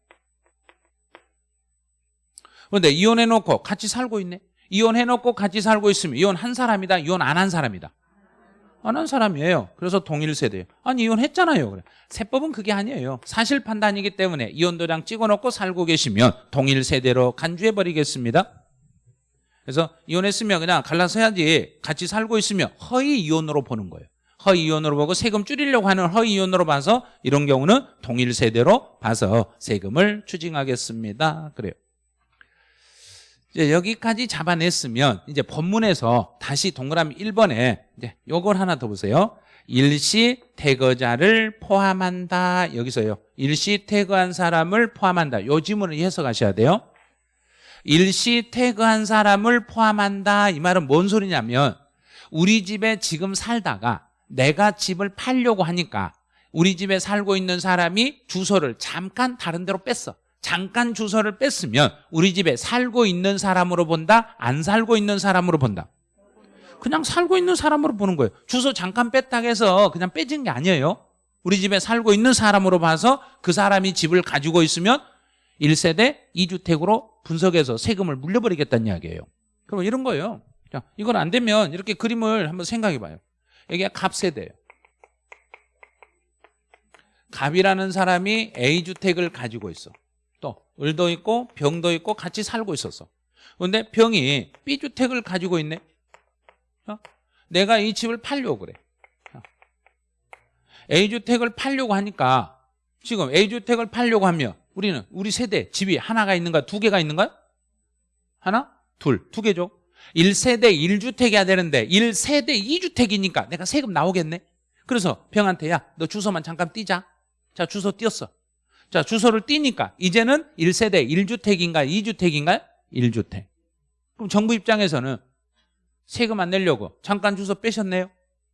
그런데 이혼해놓고 같이 살고 있네. 이혼해놓고 같이 살고 있으면 이혼 한 사람이다. 이혼 안 한 사람이다. 안 한 사람이에요. 그래서 동일 세대예요. 아니 이혼했잖아요. 그래. 세법은 그게 아니에요. 사실 판단이기 때문에 이혼 도장 찍어놓고 살고 계시면 동일 세대로 간주해버리겠습니다. 그래서 이혼했으면 그냥 갈라서 해야지 같이 살고 있으면 허위 이혼으로 보는 거예요. 허위 이혼으로 보고 세금 줄이려고 하는 허위 이혼으로 봐서 이런 경우는 동일 세대로 봐서 세금을 추징하겠습니다. 그래요. 이제 여기까지 잡아냈으면 이제 본문에서 다시 동그라미 1번에 이제 요걸 하나 더 보세요. 일시 태거자를 포함한다. 여기서요. 일시 태거한 사람을 포함한다. 요 지문을 해석하셔야 돼요. 일시 태거한 사람을 포함한다. 이 말은 뭔 소리냐면 우리 집에 지금 살다가 내가 집을 팔려고 하니까 우리 집에 살고 있는 사람이 주소를 잠깐 다른 데로 뺐어. 잠깐 주소를 뺐으면 우리 집에 살고 있는 사람으로 본다? 안 살고 있는 사람으로 본다? 그냥 살고 있는 사람으로 보는 거예요. 주소 잠깐 뺐다고 해서 그냥 빼진 게 아니에요. 우리 집에 살고 있는 사람으로 봐서 그 사람이 집을 가지고 있으면 1세대 2주택으로 분석해서 세금을 물려버리겠다는 이야기예요. 그럼 이런 거예요. 자, 이건 안 되면 이렇게 그림을 한번 생각해 봐요. 여기가 갑세대예요. 갑이라는 사람이 A주택을 가지고 있어. 또 을도 있고 병도 있고 같이 살고 있었어. 그런데 병이 B주택을 가지고 있네. 어? 내가 이 집을 팔려고 그래. 어. A주택을 팔려고 하니까 지금 A주택을 팔려고 하면 우리는 우리 세대 집이 하나가 있는가 두 개가 있는가요? 하나? 둘. 두 개죠. 1세대 1주택이야 되는데 1세대 2주택이니까 내가 세금 나오겠네. 그래서 병한테 야 너 주소만 잠깐 띄자. 자 주소 띄었어. 자 주소를 띄니까 이제는 1세대 1주택인가 2주택인가요? 1주택. 그럼 정부 입장에서는 세금 안 내려고 잠깐 주소 빼셨네요.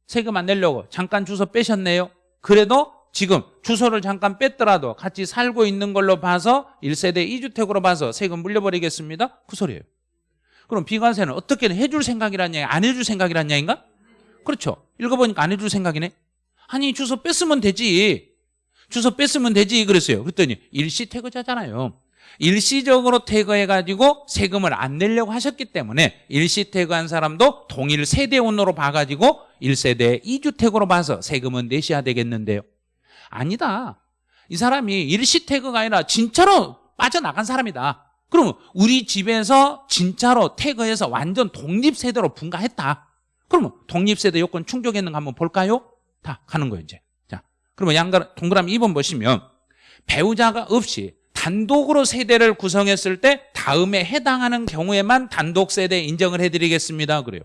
세금 안 내려고 잠깐 주소 빼셨네요. 그래도 지금 주소를 잠깐 뺐더라도 같이 살고 있는 걸로 봐서 1세대 2주택으로 봐서 세금 물려버리겠습니다. 그 소리예요. 그럼 비과세는 어떻게 해줄 생각이란 얘기, 안 해줄 생각이란 얘기인가? 그렇죠. 읽어보니까 안 해줄 생각이네. 아니 주소 뺐으면 되지. 주소 뺐으면 되지 그랬어요. 그랬더니 일시 태거자잖아요. 일시적으로 태거해가지고 세금을 안 내려고 하셨기 때문에 일시 태거한 사람도 동일 세대원으로 봐가지고 1세대 2주택으로 봐서 세금은 내셔야 되겠는데요. 아니다. 이 사람이 일시 태거가 아니라 진짜로 빠져나간 사람이다. 그럼 우리 집에서 진짜로 태거해서 완전 독립세대로 분가했다. 그러면 독립세대 요건 충족했는가 한번 볼까요? 다 가는 거예요 이제. 자, 그러면 양가 동그라미 2번 보시면 배우자가 없이 단독으로 세대를 구성했을 때 다음에 해당하는 경우에만 단독 세대 인정을 해드리겠습니다. 그래요.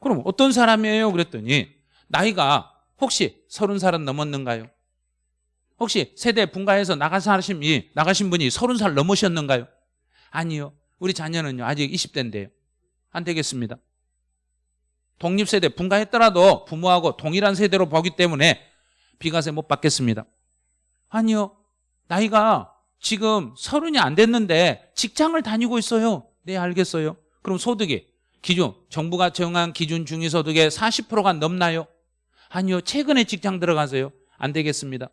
그럼 어떤 사람이에요? 그랬더니 나이가 혹시 서른 살은 넘었는가요? 혹시 세대 분가해서 나가신 나가신 분이 서른 살 넘으셨는가요? 아니요. 우리 자녀는요 아직 20대인데요. 안 되겠습니다. 독립세대 분가했더라도 부모하고 동일한 세대로 보기 때문에 비과세 못 받겠습니다. 아니요. 나이가 지금 서른이 안 됐는데 직장을 다니고 있어요. 네 알겠어요. 그럼 소득이 기준 정부가 정한 기준 중위소득의 40%가 넘나요? 아니요. 최근에 직장 들어가세요. 안 되겠습니다.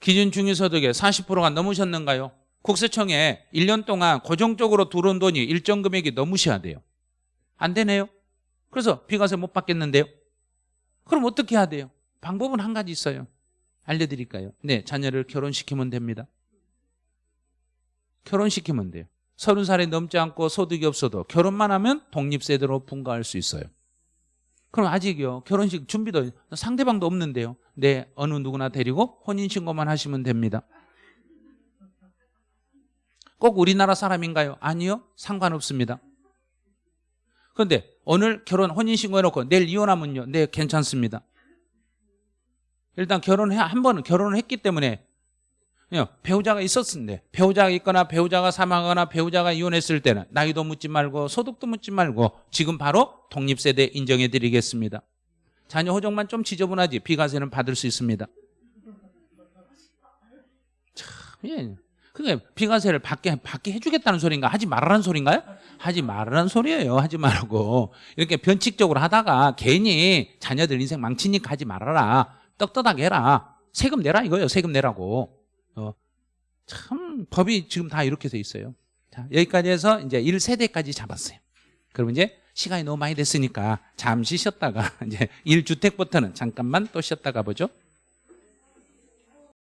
기준 중위소득의 40%가 넘으셨는가요? 국세청에 1년 동안 고정적으로 들어온 돈이 일정 금액이 넘으셔야 돼요. 안 되네요. 그래서 비과세 못 받겠는데요. 그럼 어떻게 해야 돼요? 방법은 한 가지 있어요. 알려드릴까요? 네, 자녀를 결혼시키면 됩니다. 결혼시키면 돼요. 서른 살이 넘지 않고 소득이 없어도 결혼만 하면 독립세대로 분가할 수 있어요. 그럼 아직요 결혼식 준비도 상대방도 없는데요. 네, 어느 누구나 데리고 혼인신고만 하시면 됩니다. 꼭 우리나라 사람인가요? 아니요. 상관없습니다. 그런데 오늘 결혼 혼인신고 해놓고 내일 이혼하면요. 네, 괜찮습니다. 일단 결혼해 한 번은 결혼을 했기 때문에 예, 배우자가 있었는데 배우자가 있거나 배우자가 사망하거나 배우자가 이혼했을 때는 나이도 묻지 말고 소득도 묻지 말고 지금 바로 독립세대 인정해 드리겠습니다. 자녀 호적만 좀 지저분하지 비과세는 받을 수 있습니다. 참, 예. 그게 비과세를 받게, 받게 해주겠다는 소린가? 하지 말라는 소린가요? 하지 말라는 소리예요. 하지 말고. 이렇게 변칙적으로 하다가 괜히 자녀들 인생 망치니까 하지 말아라. 떳떳하게 해라. 세금 내라 이거예요. 세금 내라고. 어, 참 법이 지금 다 이렇게 돼 있어요. 자, 여기까지 해서 이제 1세대까지 잡았어요. 그럼 이제 시간이 너무 많이 됐으니까 잠시 쉬었다가 이제 1주택부터는 잠깐만 또 쉬었다가 보죠.